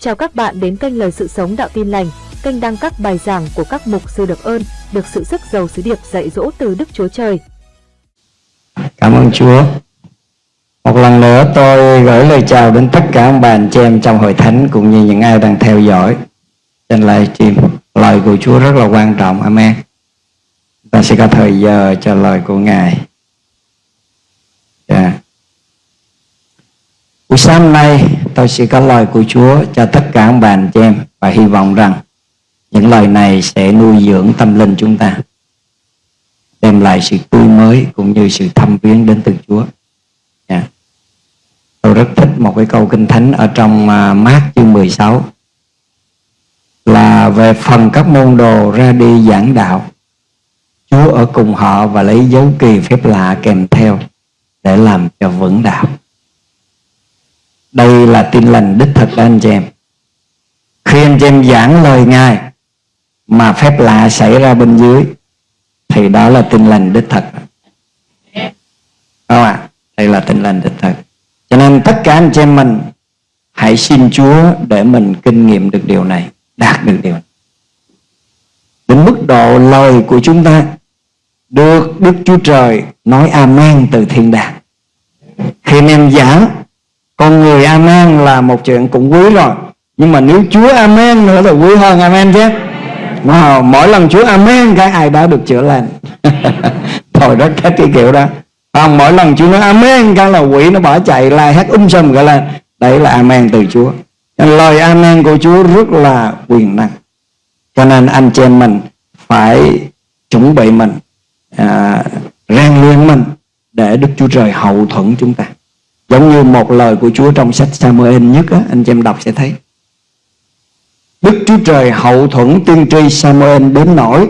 Chào các bạn đến kênh Lời Sự Sống Đạo Tin Lành, kênh đăng các bài giảng của các mục sư được ơn, được sự sức giàu sứ điệp dạy dỗ từ Đức Chúa Trời. Cảm ơn Chúa. Một lần nữa tôi gửi lời chào đến tất cả ông bà anh chị em trong hội thánh cũng như những ai đang theo dõi trên livestream. Lời của Chúa rất là quan trọng. Amen. Ta sẽ có thời giờ cho lời của Ngài. Yeah. Buổi sáng nay tôi sẽ có lời của Chúa cho tất cả ông bà anh chị em và hy vọng rằng những lời này sẽ nuôi dưỡng tâm linh chúng ta đem lại sự tươi mới cũng như sự thăm viếng đến từ Chúa. Yeah. Tôi rất thích một cái câu kinh thánh ở trong uh, Mát chương 16 là về phần các môn đồ ra đi giảng đạo. Chúa ở cùng họ và lấy dấu kỳ phép lạ kèm theo để làm cho vững đạo. Đây là tin lành đích thực đó anh chị em. Khi anh chị em giảng lời Ngài mà phép lạ xảy ra bên dưới thì đó là tin lành đích thực. Không ạ? À? Đây là tin lành đích thực. Cho nên tất cả anh chị em mình hãy xin Chúa để mình kinh nghiệm được điều này, đạt được điều này. Đến mức độ lời của chúng ta được Đức Chúa Trời nói amen từ thiên đàng. Khi anh em giảng con người amen là một chuyện cũng quý rồi. Nhưng mà nếu chúa amen nữa là quý hơn amen chứ. Wow, mỗi lần chúa amen cái ai đó được chữa lành. Thôi đó các cái kiểu đó. Còn mỗi lần chúa nói amen cái là quỷ nó bỏ chạy la hét um sùm gọi lên. Đấy là amen từ chúa. Lời amen của chúa rất là quyền năng. Cho nên anh chị em mình phải chuẩn bị mình à, rèn luyện mình để đức chúa trời hậu thuẫn chúng ta. Giống như một lời của Chúa trong sách Samuel nhất á, anh chị em đọc sẽ thấy. Đức Chúa Trời hậu thuẫn tiên tri Samuel đến nỗi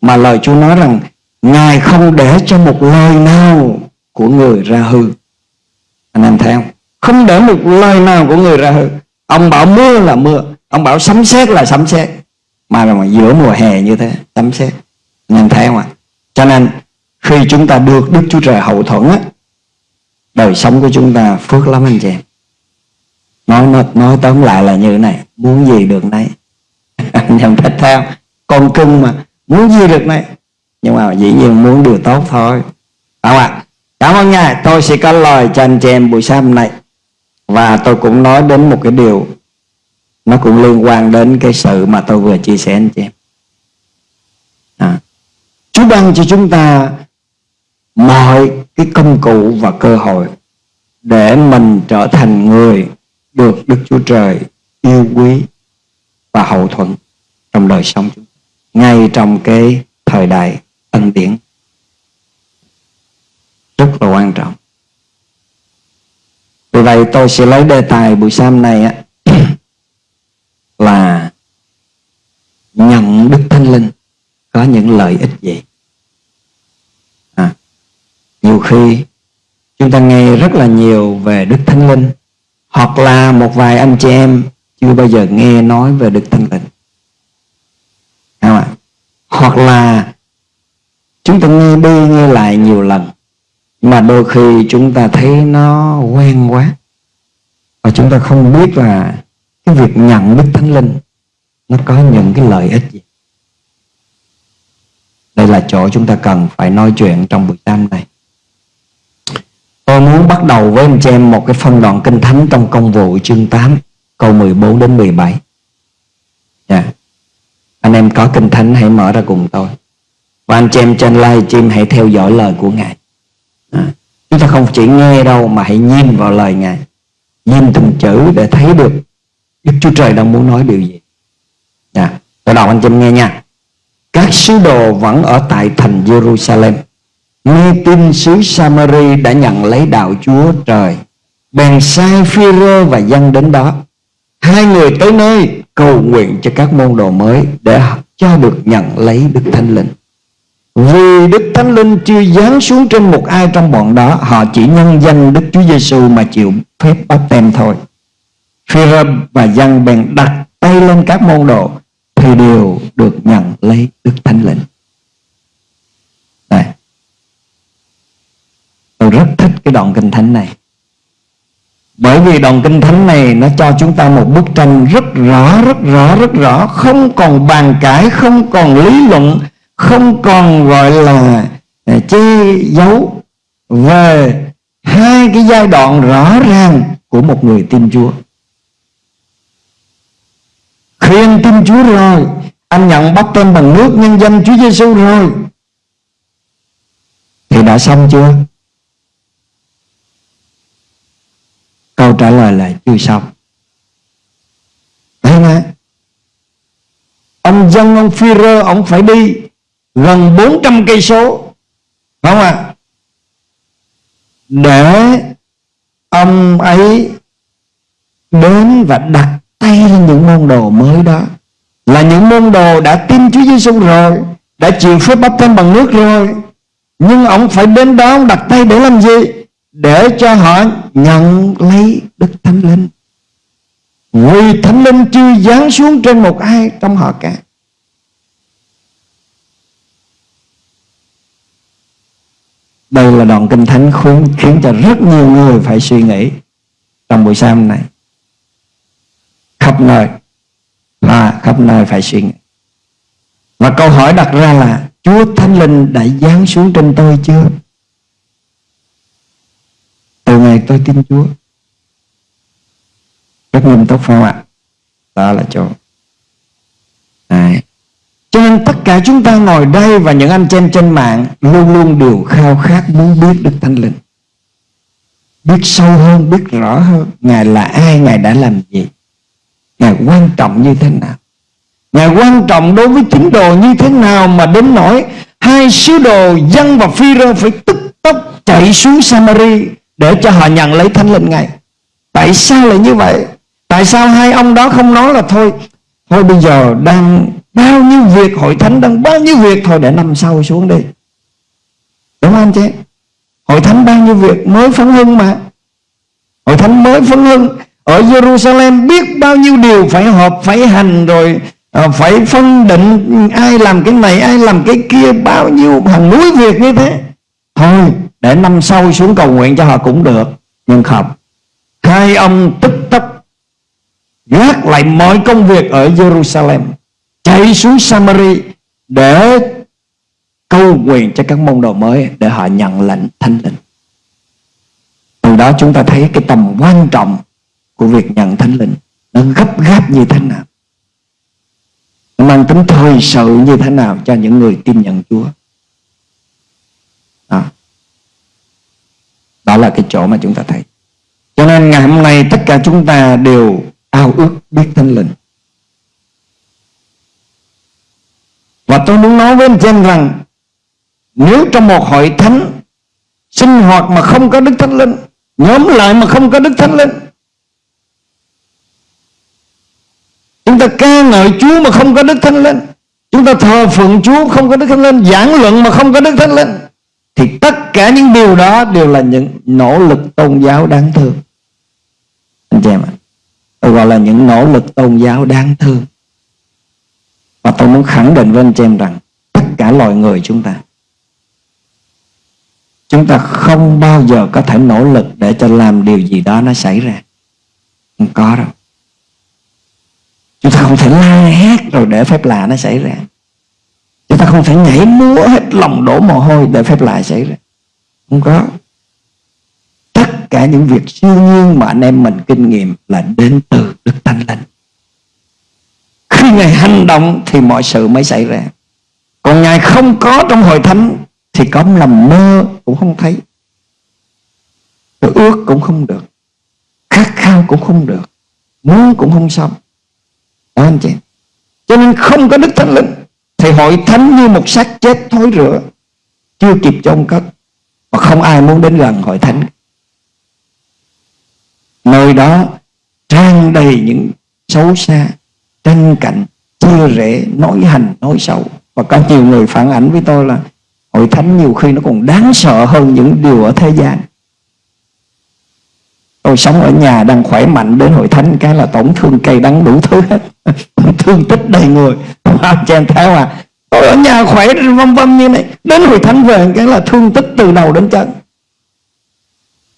mà lời Chúa nói rằng Ngài không để cho một lời nào của người ra hư. Anh em thấy không? Không để một lời nào của người ra hư. Ông bảo mưa là mưa, ông bảo sấm sét là sấm sét. Mà mà giữa mùa hè như thế, sấm sét. Anh em thấy không ạ? Cho nên khi chúng ta được Đức Chúa Trời hậu thuẫn á, đời sống của chúng ta phước lắm anh chị. Em nói nói, nói tóm lại là như thế này muốn gì được nấy. Anh em thích theo con cưng mà muốn gì được nấy. Nhưng mà dĩ nhiên muốn điều tốt thôi. Không ạ? Cảm ơn ngài tôi sẽ có lời cho anh chị em buổi sáng hôm nay. Và tôi cũng nói đến một cái điều nó cũng liên quan đến cái sự mà tôi vừa chia sẻ anh chị em. À. Chúa ban cho chúng ta mọi cái công cụ và cơ hội để mình trở thành người được Đức Chúa Trời yêu quý và hậu thuẫn trong đời sống chúng ngay trong cái thời đại ân điển. Rất là quan trọng. Vì vậy tôi sẽ lấy đề tài buổi sáng này á, là nhận Đức Thánh Linh có những lợi ích gì? Nhiều khi, chúng ta nghe rất là nhiều về Đức Thánh Linh, hoặc là một vài anh chị em chưa bao giờ nghe nói về Đức Thánh Linh. Không ạ? hoặc là chúng ta nghe đi nghe lại nhiều lần, mà đôi khi chúng ta thấy nó quen quá, và chúng ta không biết là cái việc nhận Đức Thánh Linh nó có những cái lợi ích gì. Đây là chỗ chúng ta cần phải nói chuyện trong buổi tam này Tôi muốn bắt đầu với anh chị em một cái phân đoạn kinh thánh trong công vụ chương 8 câu 14 đến 17. Yeah. Dạ. Anh em có kinh thánh hãy mở ra cùng tôi. Và anh chị em trên live stream hãy theo dõi lời của Ngài. À, chúng ta không chỉ nghe đâu mà hãy nhìn vào lời Ngài. Nhìn từng chữ để thấy được Đức Chúa Trời đang muốn nói điều gì. Yeah. Dạ. Tôi đọc anh chị em nghe nha. Các sứ đồ vẫn ở tại thành Jerusalem nghe tin xứ Samari đã nhận lấy đạo Chúa trời, bèn sai phi rơ và dân đến đó. Hai người tới nơi, cầu nguyện cho các môn đồ mới để cho được nhận lấy Đức Thánh Linh. Vì Đức Thánh Linh chưa giáng xuống trên một ai trong bọn đó, họ chỉ nhân danh Đức Chúa Giêsu mà chịu phép bắt tem thôi. Phi rơ và dân bèn đặt tay lên các môn đồ thì đều được nhận lấy Đức Thánh Linh. Tôi rất thích cái đoạn kinh thánh này. Bởi vì đoạn kinh thánh này nó cho chúng ta một bức tranh rất rõ rất rõ rất rõ. Không còn bàn cãi, không còn lý luận, không còn gọi là à, che giấu. Về hai cái giai đoạn rõ ràng của một người tin Chúa. Khi anh tin Chúa rồi, anh nhận bắt tên bằng nước, nhân danh Chúa Giêsu rồi. Thì đã xong chưa? Câu trả lời là chưa xong. Thấy không ông dân ông phi rơ ông phải đi gần 400 cây số. Không ạ? À? để ông ấy đến và đặt tay lên những môn đồ mới đó. Là những môn đồ đã tin Chúa Giêsu rồi, đã chịu phép bắp thêm bằng nước rồi. Nhưng ông phải đến đó ông đặt tay để làm gì? Để cho họ nhận lấy Đức Thánh Linh vì Thánh Linh chưa giáng xuống trên một ai trong họ cả Đây là đoạn kinh thánh khiến, khiến cho rất nhiều người phải suy nghĩ trong buổi sáng này. Khắp nơi là khắp nơi phải suy nghĩ. Và câu hỏi đặt ra là Chúa Thánh Linh đã giáng xuống trên tôi chưa? Từ ngày tôi tin Chúa. Rất nghiêm túc phải không ạ? Đó là chỗ. Đấy. Cho nên tất cả chúng ta ngồi đây và những anh chị em trên mạng luôn luôn đều khao khát muốn biết Đức Thánh Linh. Biết sâu hơn, biết rõ hơn Ngài là ai, Ngài đã làm gì Ngài quan trọng như thế nào Ngài quan trọng đối với tín đồ như thế nào Mà đến nỗi Hai sứ đồ dân và phi rơ phải tức tốc chạy xuống Samari để cho họ nhận lấy thánh linh Ngài. Tại sao lại như vậy? Tại sao hai ông đó không nói là thôi Thôi bây giờ đang Bao nhiêu việc hội thánh đang bao nhiêu việc Thôi để năm sau xuống đi. Đúng không anh chị? Hội thánh bao nhiêu việc mới phấn hưng mà. Hội thánh mới phấn hưng. Ở Jerusalem biết bao nhiêu điều Phải họp, phải hành rồi à, Phải phân định ai làm cái này Ai làm cái kia Bao nhiêu hàng núi việc như thế. Thôi để năm sau xuống cầu nguyện cho họ cũng được Nhưng không Hai ông tức tốc, Gác lại mọi công việc ở Jerusalem, chạy xuống Samari để cầu nguyện cho các môn đồ mới để họ nhận lệnh thánh linh. Từ đó chúng ta thấy cái tầm quan trọng của việc nhận thánh linh nó gấp gáp như thế nào. Nó mang tính thời sự như thế nào cho những người tin nhận Chúa. Đó là cái chỗ mà chúng ta thấy. Cho nên ngày hôm nay tất cả chúng ta đều ao ước biết thánh linh. Và tôi muốn nói với anh chị em rằng, Nếu trong một hội thánh Sinh hoạt mà không có Đức Thánh Linh, Nhóm lại mà không có Đức Thánh Linh, Chúng ta ca ngợi Chúa mà không có Đức Thánh Linh, Chúng ta thờ phượng Chúa không có Đức Thánh Linh, Giảng luận mà không có Đức Thánh Linh thì tất cả những điều đó Đều là những nỗ lực tôn giáo đáng thương. Anh chị em ạ, Tôi gọi là những nỗ lực tôn giáo đáng thương. Và tôi muốn khẳng định với anh chị em rằng tất cả loài người chúng ta chúng ta không bao giờ có thể nỗ lực để cho làm điều gì đó nó xảy ra. Không có đâu. Chúng ta không thể la hét rồi để phép lạ nó xảy ra người ta không thể nhảy múa hết lòng đổ mồ hôi để phép lạ xảy ra. Không có. Tất cả những việc siêu nhiên mà anh em mình kinh nghiệm là đến từ đức thánh linh. Khi Ngài hành động thì mọi sự mới xảy ra. Còn Ngài không có trong hội thánh Thì có làm mơ cũng không thấy. Rồi ước cũng không được. Khát khao cũng không được. Muốn cũng không xong. Đó anh chị? Cho nên không có Đức Thánh Linh. Thì hội thánh như một xác chết thối rửa, Chưa kịp chôn cất Và không ai muốn đến gần hội thánh. Nơi đó trang đầy những xấu xa, tranh cạnh chia rẽ nói hành, nói xấu. Và có nhiều người phản ảnh với tôi là hội thánh nhiều khi nó còn đáng sợ hơn những điều ở thế gian tôi sống ở nhà đang khỏe mạnh đến hội thánh, cái là tổn thương cây đắng đủ thứ hết. Thương tích đầy người. Cho em thấy mà tôi ở nhà khỏe vân vân như này. Đến hội thánh về, cái là thương tích từ đầu đến chân.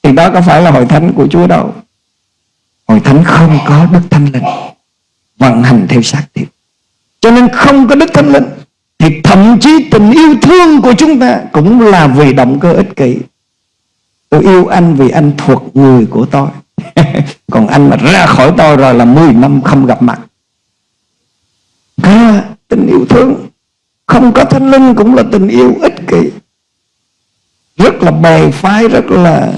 Thì đó có phải là hội thánh của Chúa đâu. Hội thánh không có Đức Thánh Linh Vận hành theo xác thịt. Cho nên không có Đức Thánh Linh, Thì thậm chí tình yêu thương của chúng ta Cũng là vì động cơ ích kỷ. Tôi yêu anh vì anh thuộc người của tôi. Còn anh mà ra khỏi tôi rồi là 10 năm không gặp mặt. À, tình yêu thương Không có thánh linh cũng là tình yêu ích kỷ. Rất là bè phái Rất là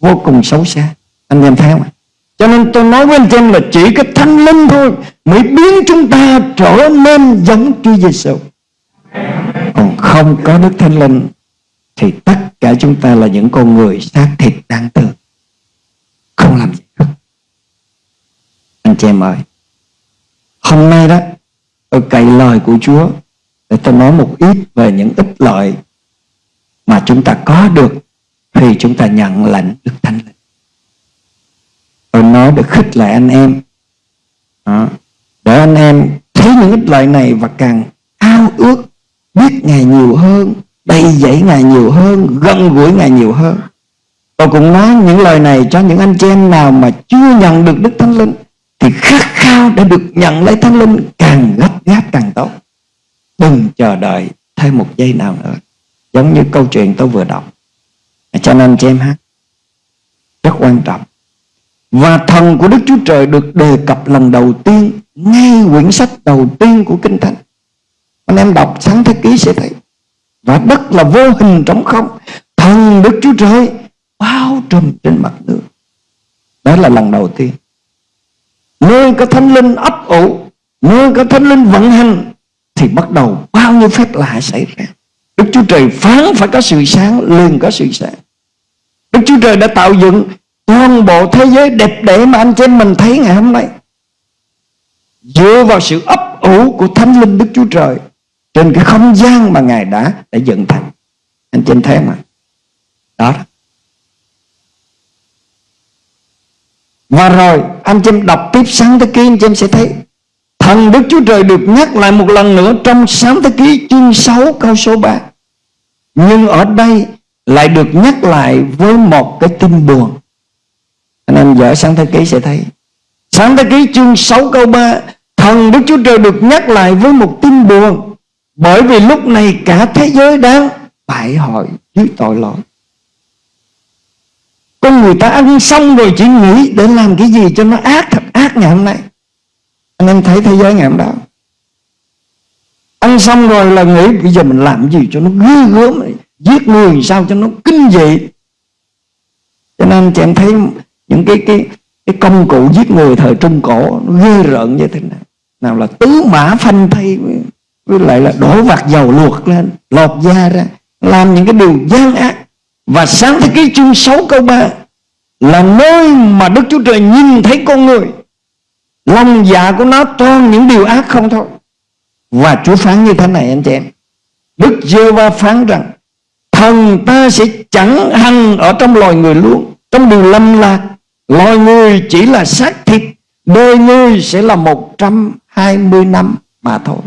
Vô cùng xấu xa. Anh em thấy không Cho nên tôi nói với anh em là chỉ cái thánh linh thôi Mới biến chúng ta trở nên giống Chúa Giêsu Còn không có Đức Thánh Linh thì tất cả chúng ta là những con người xác thịt đang thương không làm gì hết anh chị em ơi, hôm nay đó, tôi cậy lời của Chúa để tôi nói một ít về những ích lợi mà chúng ta có được khi chúng ta nhận lệnh Đức Thánh Linh. Tôi nói được khích lệ anh em đó. để anh em thấy những ích lợi này và càng ao ước biết Ngài nhiều hơn đầy dẫy Ngài nhiều hơn, gần gũi Ngài nhiều hơn Tôi cũng nói những lời này cho những anh chị em nào mà chưa nhận được Đức Thánh Linh, thì khát khao để được nhận lấy Thánh Linh càng gấp gáp càng tốt. Đừng chờ đợi thêm một giây nào nữa. Giống như câu chuyện tôi vừa đọc. Cho nên anh chị em hát rất quan trọng. Và thần của Đức Chúa Trời được đề cập lần đầu tiên, ngay quyển sách đầu tiên của Kinh Thánh. Anh em đọc sáng thế ký sẽ thấy. Và đất là vô hình trống không. Thần Đức Chúa Trời bao trùm trên mặt nước. Đó là lần đầu tiên. Nơi có thánh linh ấp ủ, nơi có thánh linh vận hành, thì bắt đầu bao nhiêu phép lạ xảy ra. Đức Chúa Trời phán phải có sự sáng, liền có sự sáng. Đức Chúa Trời đã tạo dựng toàn bộ thế giới đẹp đẽ mà anh chị em mình thấy ngày hôm nay. Dựa vào sự ấp ủ của thánh linh Đức Chúa Trời trên cái không gian mà Ngài đã đã dựng thành. Anh trên thế thấy mà. Đó Và rồi, anh chim đọc tiếp sáng thế ký, anh chị sẽ thấy, Thần Đức Chúa Trời được nhắc lại một lần nữa trong sáng thế ký chương 6 câu số 3 Nhưng ở đây lại được nhắc lại với một cái tin buồn. Anh em dở sáng thế ký sẽ thấy. Sáng thế ký chương 6 câu 3 Thần Đức Chúa Trời được nhắc lại với một tin buồn. Bởi vì lúc này cả thế giới đang bại hội dưới tội lỗi. Con người ta ăn xong rồi chỉ nghĩ để làm cái gì cho nó ác thật ác ngày hôm nay. Anh em thấy thế giới ngày hôm đó. Ăn xong rồi là nghĩ bây giờ mình làm gì cho nó ghê gớm giết người sao cho nó kinh dị. Cho nên chị em thấy những cái cái cái công cụ giết người thời trung cổ nó ghê rợn như thế nào nào là tứ mã phanh thay với lại là đổ vạt dầu luộc lên, lột da ra, làm những cái điều gian ác. Và sáng thế ký chương 6 câu 3 Là nơi mà Đức Chúa Trời nhìn thấy con người, Lòng dạ của nó toàn những điều ác không thôi. Và Chúa phán như thế này anh chị em. Đức giê va phán rằng, Thần ta sẽ chẳng hằng ở trong loài người luôn. Trong điều lâm lạc Loài người chỉ là xác thịt, Đời người sẽ là 120 năm mà thôi.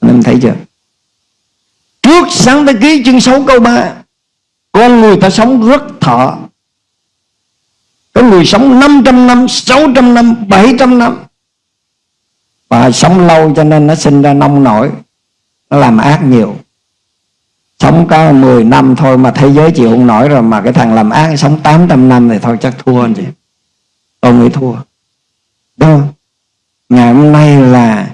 Anh em thấy chưa? Trước sáng thế ký chương 6 câu 3 con người ta sống rất thọ. Có người sống 500 năm 600 năm 700 năm. Và sống lâu cho nên nó sinh ra nông nổi, Nó làm ác nhiều. Sống có 10 năm thôi mà thế giới chịu không nổi rồi Mà cái thằng làm ác sống 800 năm thì thôi chắc thua anh chị. Tôi nghĩ thua. Đúng không? Ngày hôm nay là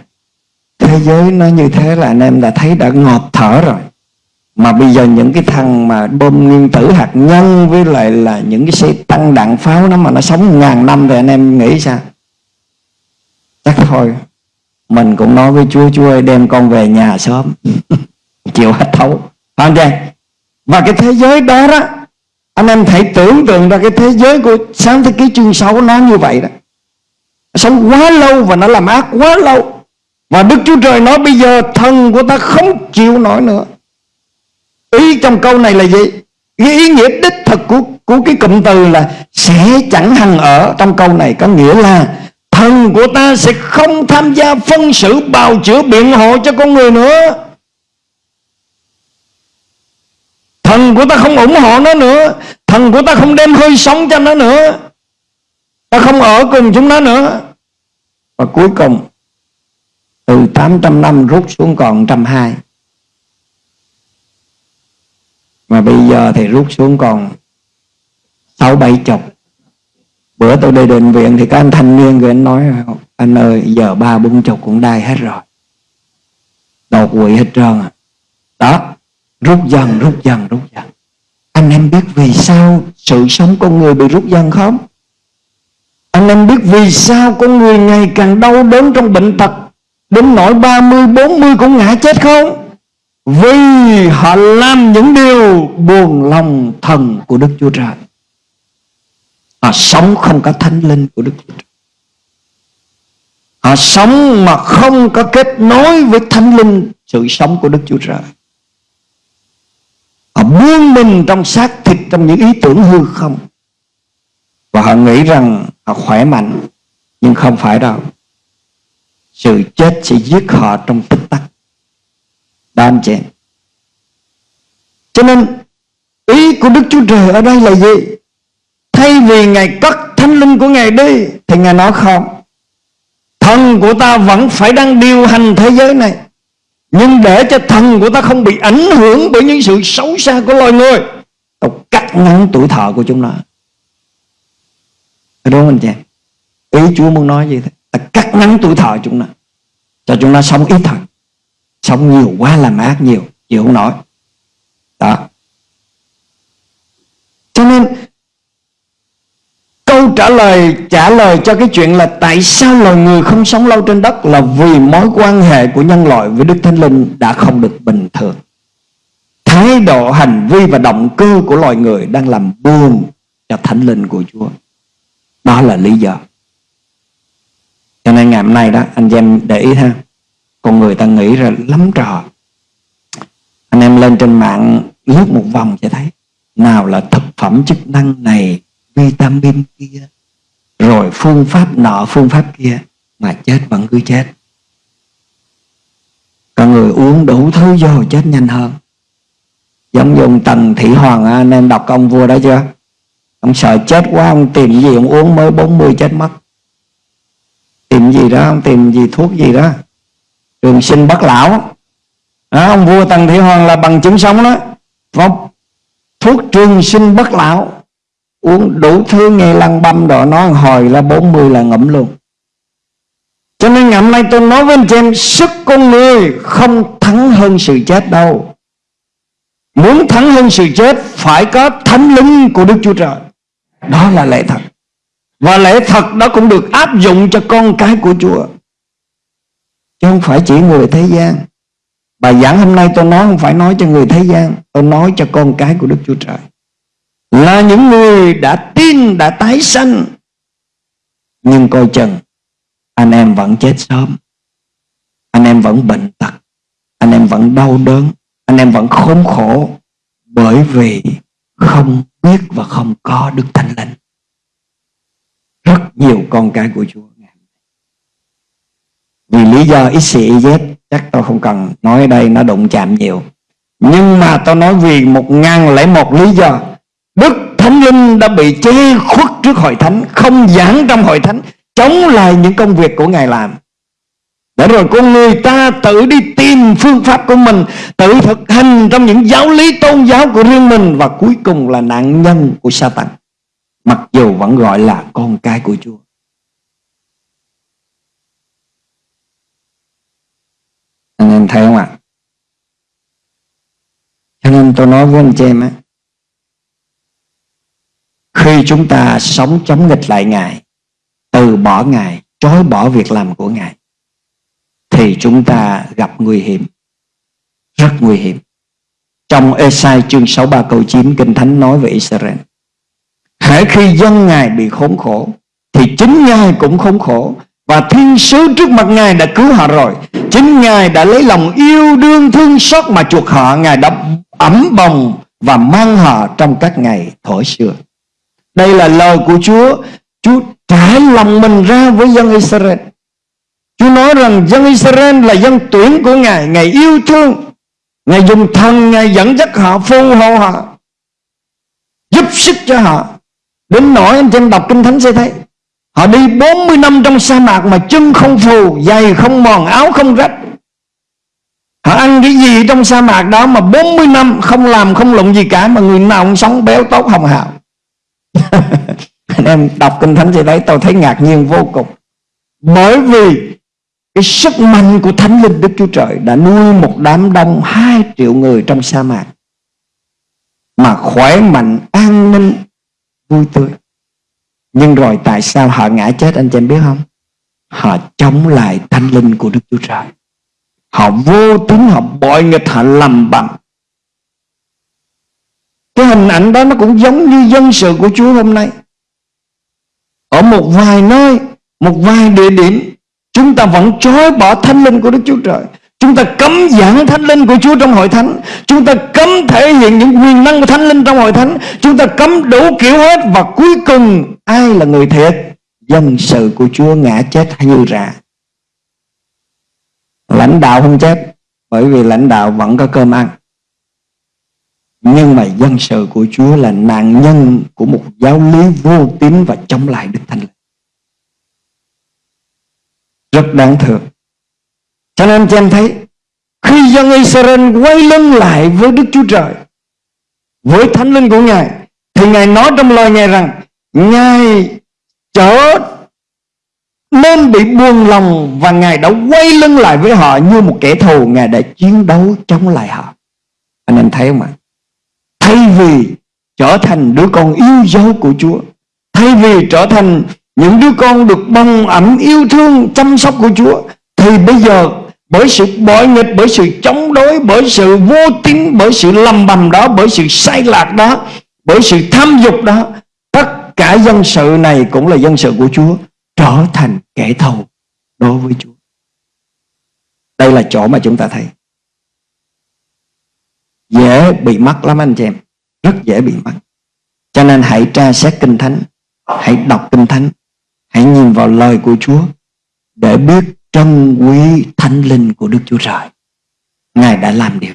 Thế giới nó như thế là anh em đã thấy đã ngọt thở rồi. Mà bây giờ những cái thằng mà bom nguyên tử hạt nhân với lại là những cái xe tăng đạn pháo nó mà nó sống ngàn năm thì anh em nghĩ sao? Chắc thôi. Mình cũng nói với chúa chúa ơi, đem con về nhà sớm. Chịu hết thấu. Không và cái thế giới đó đó, anh em hãy tưởng tượng ra cái thế giới của sáng thế ký chương 6 nó như vậy đó. Sống quá lâu và nó làm ác quá lâu và Đức Chúa Trời nói bây giờ thần của ta không chịu nổi nữa. Ý trong câu này là gì? Cái ý nghĩa đích thực của của cái cụm từ là sẽ chẳng hằng ở. Trong câu này có nghĩa là thần của ta sẽ không tham gia phân xử, bào chữa biện hộ cho con người nữa. Thần của ta không ủng hộ nó nữa. Thần của ta không đem hơi sống cho nó nữa. Ta không ở cùng chúng nó nữa. Và cuối cùng từ 800 năm rút xuống còn 120 Mà bây giờ thì rút xuống còn Sáu bảy chục. Bữa tôi đi định viện Thì các anh thanh niên rồi anh nói, Anh ơi, giờ ba bốn chục cũng đai hết rồi. Đột quỵ hết trơn à. Đó, Rút dần rút dần rút dần. Anh em biết vì sao Sự sống con người bị rút dần không? Anh em biết vì sao Con người ngày càng đau đớn trong bệnh tật Đến nỗi 30, 40 cũng ngã chết không? Vì họ làm những điều buồn lòng thần của Đức Chúa Trời. Họ sống không có thánh linh của Đức Chúa Trời. Họ sống mà không có kết nối với thánh linh Sự sống của Đức Chúa Trời. Họ buông mình trong xác thịt Trong những ý tưởng hư không. Và họ nghĩ rằng Họ khỏe mạnh Nhưng không phải đâu. Sự chết sẽ giết họ trong tích tắc. Đó anh chị Cho nên, Ý của Đức Chúa Trời ở đây là gì? Thay vì Ngài cất thánh linh của Ngài đi, Thì Ngài nói không. Thần của ta vẫn phải đang điều hành thế giới này. Nhưng để cho thần của ta không bị ảnh hưởng Bởi những sự xấu xa của loài người, Tao cắt ngắn tuổi thọ của chúng nó. Đúng không anh chị Ý Chúa muốn nói gì thế. Ta ngắn tuổi thọ chúng nó Cho chúng nó sống ít thôi Sống nhiều quá làm ác nhiều Chịu không nổi Đó Cho nên Câu trả lời trả lời cho cái chuyện là tại sao loài người không sống lâu trên đất là vì mối quan hệ của nhân loại với Đức Thánh Linh đã không được bình thường. Thái độ, hành vi và động cơ của loài người đang làm buồn cho Thánh Linh của Chúa. Đó là lý do. Cho nên ngày hôm nay đó, anh em để ý ha. Con người ta nghĩ ra lắm trò. Anh em lên trên mạng lướt một vòng sẽ thấy. Nào là thực phẩm chức năng này, vitamin kia, rồi phương pháp nọ, phương pháp kia mà chết vẫn cứ chết con người uống đủ thứ vô chết nhanh hơn giống dùng tần thị hoàng anh em đọc ông vua đó chưa ông sợ chết quá, ông tìm gì ông uống mới 40 chết mất tìm gì đó ông tìm gì thuốc gì đó. Trường sinh bất lão. Đó, ông vua tần thị hoàng là bằng chứng sống đó. Vâng, thuốc trường sinh bất lão. Uống đủ thứ nghe lăn băm đó nó hồi là 40 là ngậm luôn. Cho nên ngày hôm nay tôi nói với anh chị em sức con người không thắng hơn sự chết đâu. Muốn thắng hơn sự chết phải có thánh linh của Đức Chúa Trời. Đó là lẽ thật và lẽ thật đó cũng được áp dụng cho con cái của Chúa. Chứ không phải chỉ người thế gian. Bài giảng hôm nay tôi nói không phải nói cho người thế gian, tôi nói cho con cái của Đức Chúa Trời. Là những người đã tin, đã tái sanh. Nhưng coi chừng, anh em vẫn chết sớm. Anh em vẫn bệnh tật. Anh em vẫn đau đớn. Anh em vẫn khốn khổ bởi vì không biết và không có Đức Thánh Linh rất nhiều con cái của Chúa. Vì lý do ít xì z, chắc tôi không cần nói ở đây, nó đụng chạm nhiều. Nhưng mà tôi nói vì một ngàn lẻ một lý do, Đức Thánh Linh đã bị che khuất trước hội thánh, Không giảng trong hội thánh, Chống lại những công việc của Ngài làm. Để rồi con người ta tự đi tìm phương pháp của mình, Tự thực hành trong những giáo lý tôn giáo của riêng mình, Và cuối cùng là nạn nhân của Satan. Mặc dù vẫn gọi là con cái của Chúa. Anh em thấy không ạ? Cho nên tôi nói với anh chị em á, khi chúng ta sống chống nghịch lại Ngài, Từ bỏ Ngài Chối bỏ việc làm của Ngài, Thì chúng ta gặp nguy hiểm, Rất nguy hiểm. Trong Esai chương 63 câu 9 Kinh Thánh nói về Israel. Hãy khi dân Ngài bị khốn khổ, Thì chính Ngài cũng khốn khổ. Và thiên sứ trước mặt Ngài đã cứu họ rồi. Chính Ngài đã lấy lòng yêu đương thương xót mà chuộc họ. Ngài đã ấm bồng và mang họ trong các ngày thổi xưa. Đây là lời của Chúa. Chúa trải lòng mình ra với dân Israel. Chúa nói rằng dân Israel là dân tuyển của Ngài. Ngài yêu thương. Ngài dùng thần, Ngài dẫn dắt họ, phù hộ họ, Giúp sức cho họ. Đến nỗi anh chân đọc Kinh Thánh sẽ thấy Họ đi 40 năm trong sa mạc mà chân không phù, giày không mòn, áo không rách. Họ ăn cái gì trong sa mạc đó mà 40 năm không làm không lụng gì cả mà người nào cũng sống béo tốt hồng hào. Anh em đọc kinh thánh sẽ đấy tôi thấy ngạc nhiên vô cùng. Bởi vì cái sức mạnh của Thánh Linh Đức Chúa Trời đã nuôi một đám đông hai triệu người trong sa mạc mà khỏe mạnh, an ninh, vui tươi. Nhưng rồi tại sao họ ngã chết anh chị em biết không? Họ chống lại Thánh Linh của Đức Chúa Trời. Họ vô tín, họ bội nghịch, họ lầm bầm. Cái hình ảnh đó nó cũng giống như dân sự của Chúa hôm nay. Ở một vài nơi, một vài địa điểm Chúng ta vẫn chối bỏ thánh linh của Đức Chúa Trời Chúng ta cấm giảng thánh linh của Chúa trong hội thánh. Chúng ta cấm thể hiện những quyền năng của thánh linh trong hội thánh. Chúng ta cấm đủ kiểu hết Và cuối cùng, ai là người thiệt? Dân sự của Chúa ngã chết hay như rạ. Lãnh đạo không chết, Bởi vì lãnh đạo vẫn có cơm ăn. Nhưng mà dân sự của Chúa là nạn nhân Của một giáo lý vô tín Và chống lại Đức Thánh Linh. Rất đáng thương cho nên cho em thấy, khi dân Israel quay lưng lại với Đức Chúa Trời, với thánh linh của Ngài, thì Ngài nói trong lời Ngài rằng, Ngài trở nên bị buồn lòng và Ngài đã quay lưng lại với họ như một kẻ thù. Ngài đã chiến đấu chống lại họ. Anh em thấy không ạ? Thay vì trở thành đứa con yêu dấu của Chúa, thay vì trở thành những đứa con được bông ẩm yêu thương chăm sóc của Chúa, thì bây giờ bởi sự bội nghịch, bởi sự chống đối, bởi sự vô tín, bởi sự lầm bầm đó, bởi sự sai lạc đó, bởi sự tham dục đó, tất cả dân sự này cũng là dân sự của Chúa, trở thành kẻ thù đối với Chúa. Đây là chỗ mà chúng ta thấy. Dễ bị mắc lắm anh chị em. Rất dễ bị mắc. Cho nên hãy tra xét kinh thánh, hãy đọc kinh thánh, Hãy nhìn vào lời của Chúa để biết trân quý thánh linh của Đức Chúa Trời. Ngài đã làm điều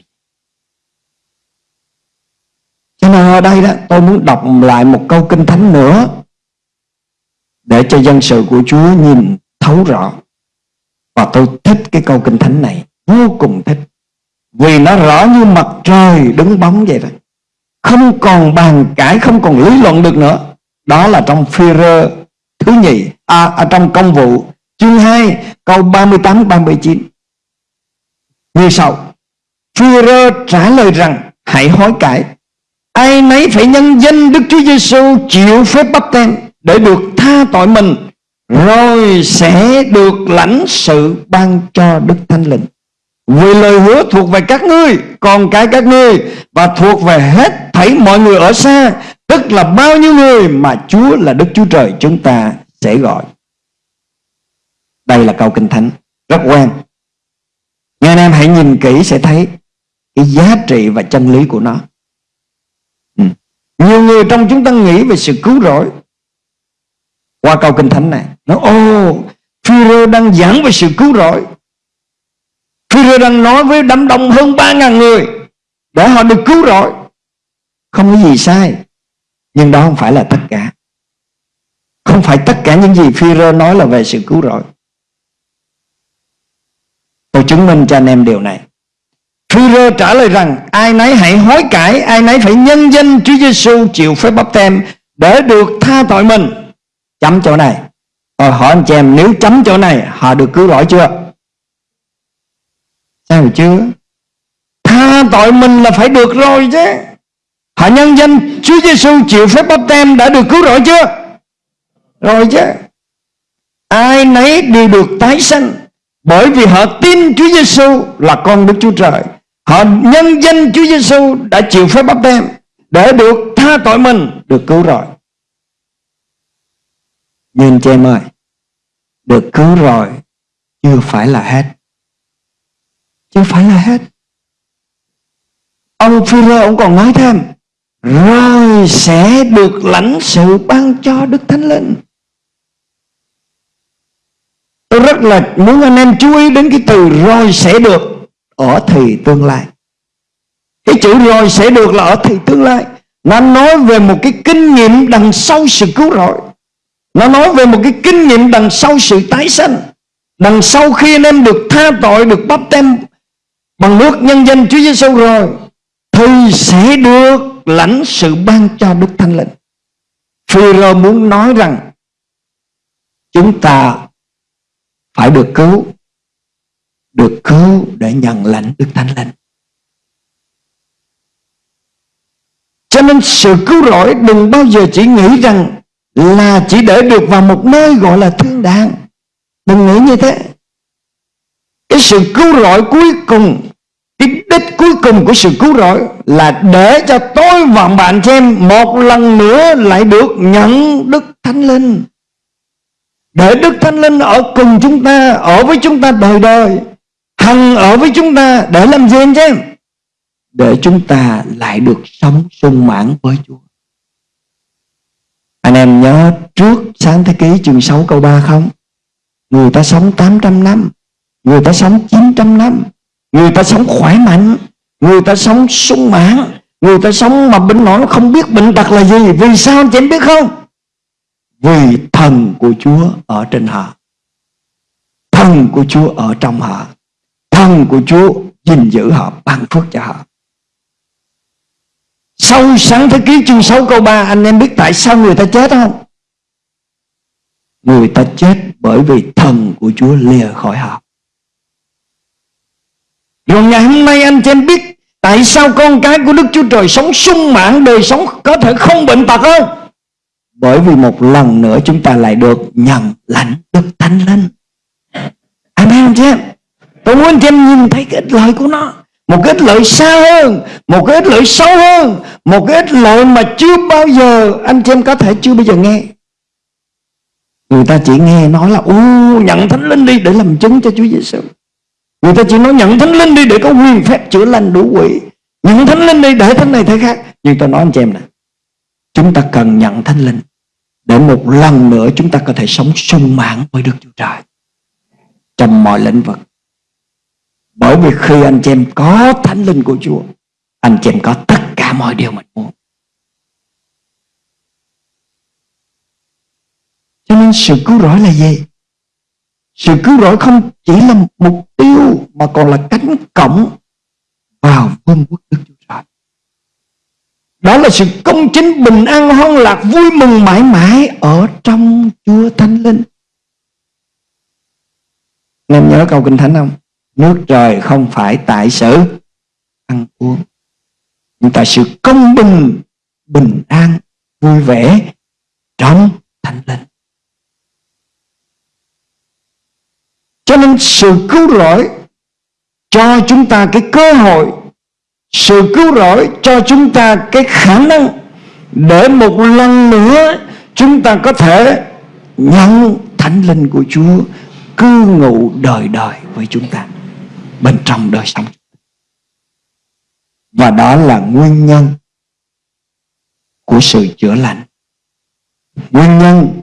Cho nên ở đây đó tôi muốn đọc lại một câu kinh thánh nữa để cho dân sự của Chúa nhìn thấu rõ. Và tôi thích cái câu kinh thánh này, vô cùng thích. Vì nó rõ như mặt trời đứng bóng vậy đó. Không còn bàn cãi, không còn lý luận được nữa. Đó là trong phi rơ thứ nhì à, ở trong công vụ chương 2 câu 38 39 như sau Führer trả lời rằng, hãy hối cải. Ai nấy phải nhân danh Đức Chúa Giêsu chịu phép bắp tem để được tha tội mình, rồi sẽ được lãnh sự ban cho Đức Thánh Linh. Vì lời hứa thuộc về các ngươi còn cái các ngươi, và thuộc về hết thảy mọi người ở xa, Tức là bao nhiêu người mà Chúa là Đức Chúa Trời chúng ta sẽ gọi. Đây là câu kinh thánh rất quen. Nghe anh em hãy nhìn kỹ sẽ thấy cái giá trị và chân lý của nó. Ừ. Nhiều người trong chúng ta nghĩ về sự cứu rỗi qua câu kinh thánh này. Nó ô, Führer đang giảng về sự cứu rỗi. Führer đang nói với đám đông hơn 3.000 người để họ được cứu rỗi. Không có gì sai. Nhưng đó không phải là tất cả Không phải tất cả những gì Führer nói là về sự cứu rỗi Tôi chứng minh cho anh em điều này. Führer trả lời rằng, Ai nấy hãy hối cải, Ai nấy phải nhân danh Chúa Giêsu chịu phép bắp tem Để được tha tội mình. Chấm chỗ này. Rồi hỏi anh chị em, Nếu chấm chỗ này, Họ được cứu rỗi chưa? Sao chưa? Tha tội mình là phải được rồi chứ. Họ nhân danh Chúa Giêsu chịu phép bắp tem đã được cứu rỗi chưa? Rồi chứ. Ai nấy đều được tái sanh bởi vì họ tin Chúa Giêsu là con Đức Chúa Trời. Họ nhân danh Chúa Giêsu đã chịu phép bắp tem để được tha tội mình, được cứu rồi. Nhưng chị em ơi, được cứu rồi chưa phải là hết. Chưa phải là hết. Ông phi ông còn nói thêm rồi sẽ được lãnh sự ban cho Đức Thánh Linh. Tôi rất là muốn anh em chú ý đến cái từ rồi sẽ được ở thì tương lai. Cái chữ rồi sẽ được là ở thì tương lai. Nó nói về một cái kinh nghiệm đằng sau sự cứu rỗi. Nó nói về một cái kinh nghiệm đằng sau sự tái sanh Đằng sau khi anh em được tha tội, Được bắp tem bằng nước nhân danh Chúa Giêsu rồi, Thì sẽ được lãnh sự ban cho Đức Thánh Linh Phi rơ muốn nói rằng, Chúng ta phải được cứu Được cứu để nhận lãnh Đức Thánh Linh Cho nên sự cứu rỗi đừng bao giờ chỉ nghĩ rằng là chỉ để được vào một nơi gọi là thiên đàng. Đừng nghĩ như thế. Cái sự cứu rỗi cuối cùng, cái đích cuối cùng của sự cứu rỗi là để cho tôi và bạn xem một lần nữa lại được nhận Đức Thánh Linh. Để Đức Thánh Linh ở cùng chúng ta, ở với chúng ta đời đời, hằng ở với chúng ta để làm gì anh em? để chúng ta lại được sống sung mãn với Chúa. Anh em nhớ trước sáng thế ký chương 6 câu 3 không? Người ta sống 800 năm, người ta sống 900 năm, người ta sống khỏe mạnh, người ta sống sung mãn, người ta sống mà bệnh nó không biết bệnh tật là gì. Vì sao anh chị em biết không? Vì thần của Chúa ở trên họ. Thần của Chúa ở trong họ. Thần của Chúa gìn giữ họ, ban phước cho họ. Sau sáng thế ký chương 6 câu 3 Anh em biết tại sao người ta chết không Người ta chết bởi vì thần của Chúa lìa khỏi họ Rồi ngày hôm nay anh chị em biết Tại sao con cái của Đức Chúa Trời sống sung mãn Đời sống có thể không bệnh tật không bởi vì một lần nữa chúng ta lại được nhận lãnh Đức Thánh Linh. Amen anh chị em Tôi muốn anh chị em nhìn thấy cái lợi của nó. Một cái ích lợi xa hơn, một cái ích lợi sâu hơn, một cái ích lợi mà chưa bao giờ anh chị em có thể chưa bao giờ nghe. Người ta chỉ nghe nói là ô nhận thánh linh đi để làm chứng cho Chúa Giêsu người ta chỉ nói, nhận thánh linh đi để có quyền phép chữa lành đủ quỷ. Nhận thánh linh đi để thế này, thế khác. Nhưng tôi nói anh chị em nè, chúng ta cần nhận thánh linh để một lần nữa chúng ta có thể sống sung mãn với Đức Chúa Trời trong mọi lĩnh vực. Bởi vì khi anh chị em có thánh linh của Chúa, Anh chị em có tất cả mọi điều mình muốn. Cho nên sự cứu rỗi là gì? Sự cứu rỗi không chỉ là mục tiêu Mà còn là cánh cổng Vào vương quốc Đức Chúa đó là sự công chính bình an hoan lạc Vui mừng mãi mãi Ở trong Chúa Thánh Linh. Em nhớ câu Kinh Thánh không? Nước trời không phải tại sự ăn uống. Nhưng tại sự công bình Bình an, Vui vẻ Trong thánh linh. Cho nên sự cứu rỗi Cho chúng ta cái cơ hội sự cứu rỗi cho chúng ta cái khả năng Để một lần nữa Chúng ta có thể Nhận thánh linh của Chúa Cư ngụ đời đời với chúng ta, bên trong đời sống. Và đó là nguyên nhân của sự chữa lành, nguyên nhân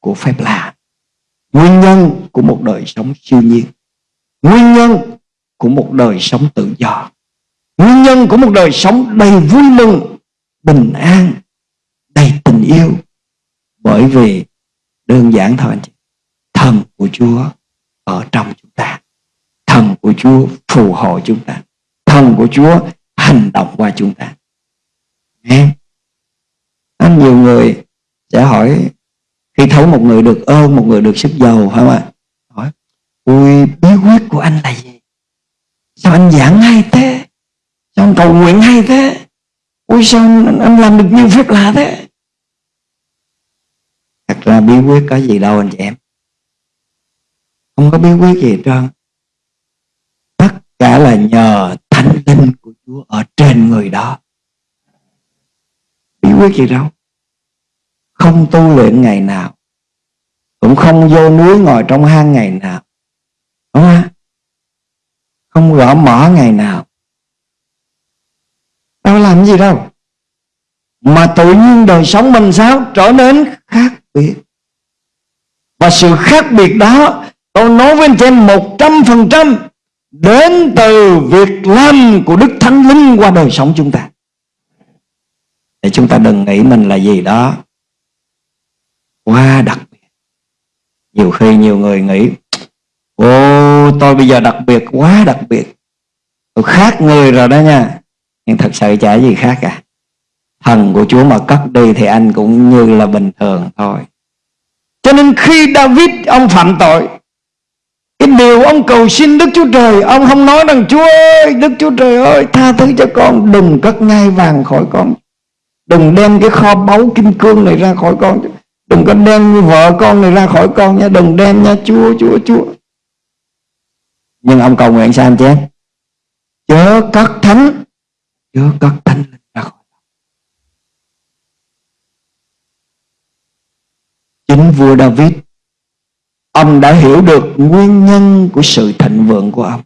của phép lạ, nguyên nhân của một đời sống siêu nhiên, nguyên nhân của một đời sống tự do nguyên nhân của một đời sống đầy vui mừng, bình an, đầy tình yêu. Bởi vì đơn giản thôi anh chị, thần của chúa ở trong chúng ta. Thần của Chúa phù hộ chúng ta. Thần của Chúa hành động qua chúng ta. Nghe? nhiều người sẽ hỏi, khi thấy một người được ơn, một người được sức giàu, phải không ạ? Hỏi ui bí quyết của anh là gì? Sao anh giảng hay thế? Sao anh cầu nguyện hay thế. Ui sao anh, làm được nhiều phép lạ thế? Thật ra bí quyết có gì đâu anh chị em. Không có bí quyết gì hết trơn. Cả là nhờ thánh linh của Chúa ở trên người đó. Bí quyết gì đâu. Không tu luyện ngày nào. Cũng không vô núi ngồi trong hang ngày nào. Đúng không? Không gõ mỏ ngày nào đâu làm gì đâu. Mà tự nhiên đời sống mình sao? Trở nên khác biệt. Và sự khác biệt đó tôi nói với anh chị em một trăm phần trăm đến từ việc làm của Đức Thánh Linh qua đời sống chúng ta. Để chúng ta đừng nghĩ mình là gì đó quá đặc biệt. nhiều khi nhiều người nghĩ ô tôi bây giờ đặc biệt quá đặc biệt. Tôi khác người rồi đó nha nhưng thật sự chả gì khác cả. Thần của Chúa mà cất đi thì anh cũng như là bình thường thôi. Cho nên khi David, ông phạm tội, cái điều ông cầu xin Đức Chúa Trời, Ông không nói rằng, Chúa ơi, Đức Chúa Trời ơi, tha thứ cho con, Đừng cất ngai vàng khỏi con. Đừng đem cái kho báu kim cương này ra khỏi con. Đừng có đem vợ con này ra khỏi con nha, Đừng đem nha, Chúa Chúa Chúa. Nhưng ông cầu nguyện sao anh chứ Chớ cất thánh các thanh thánh ra khỏi Chính vua David, Ông đã hiểu được nguyên nhân của sự thịnh vượng của ông.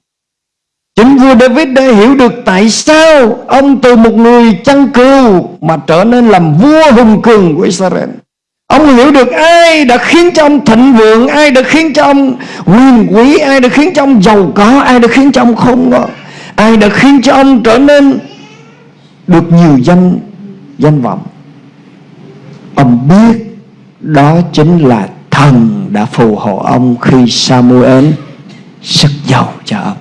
Chính vua David đã hiểu được tại sao Ông từ một người chăn cừu Mà trở nên làm vua hùng cường của Israel. Ông hiểu được ai đã khiến cho ông thịnh vượng, Ai đã khiến cho ông quyền quý, Ai đã khiến cho ông giàu có, Ai đã khiến cho ông không có Ai đã khiến cho ông trở nên được nhiều danh danh vọng. Ông biết Đó chính là thần đã phù hộ ông khi Samuel sức giàu cho ông.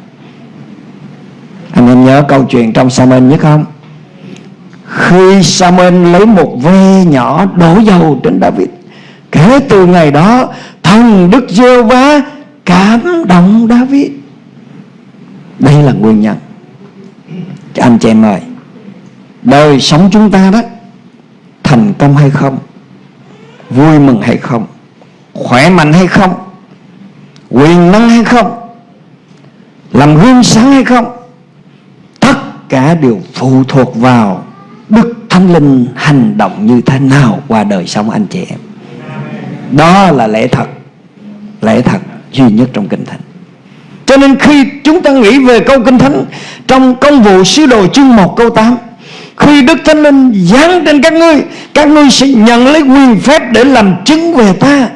Anh em nhớ câu chuyện trong Samuel nhất không? Khi Samuel lấy một ve nhỏ đổ dầu trên David, kể từ ngày đó, thần Đức giê va cảm động David. Đây là nguyên nhân. Anh chị em ơi đời sống chúng ta đó, thành công hay không? Vui mừng hay không? Khỏe mạnh hay không? Quyền năng hay không? Làm gương sáng hay không? Tất cả đều phụ thuộc vào đức thánh linh hành động như thế nào qua đời sống anh chị em. Đó là lẽ thật. Lẽ thật duy nhất trong kinh thánh. Cho nên khi chúng ta nghĩ về câu kinh thánh, trong công vụ sứ đồ chương 1 câu 8 khi Đức Thánh Linh giáng trên các ngươi Các ngươi sẽ nhận lấy quyền phép để làm chứng về ta.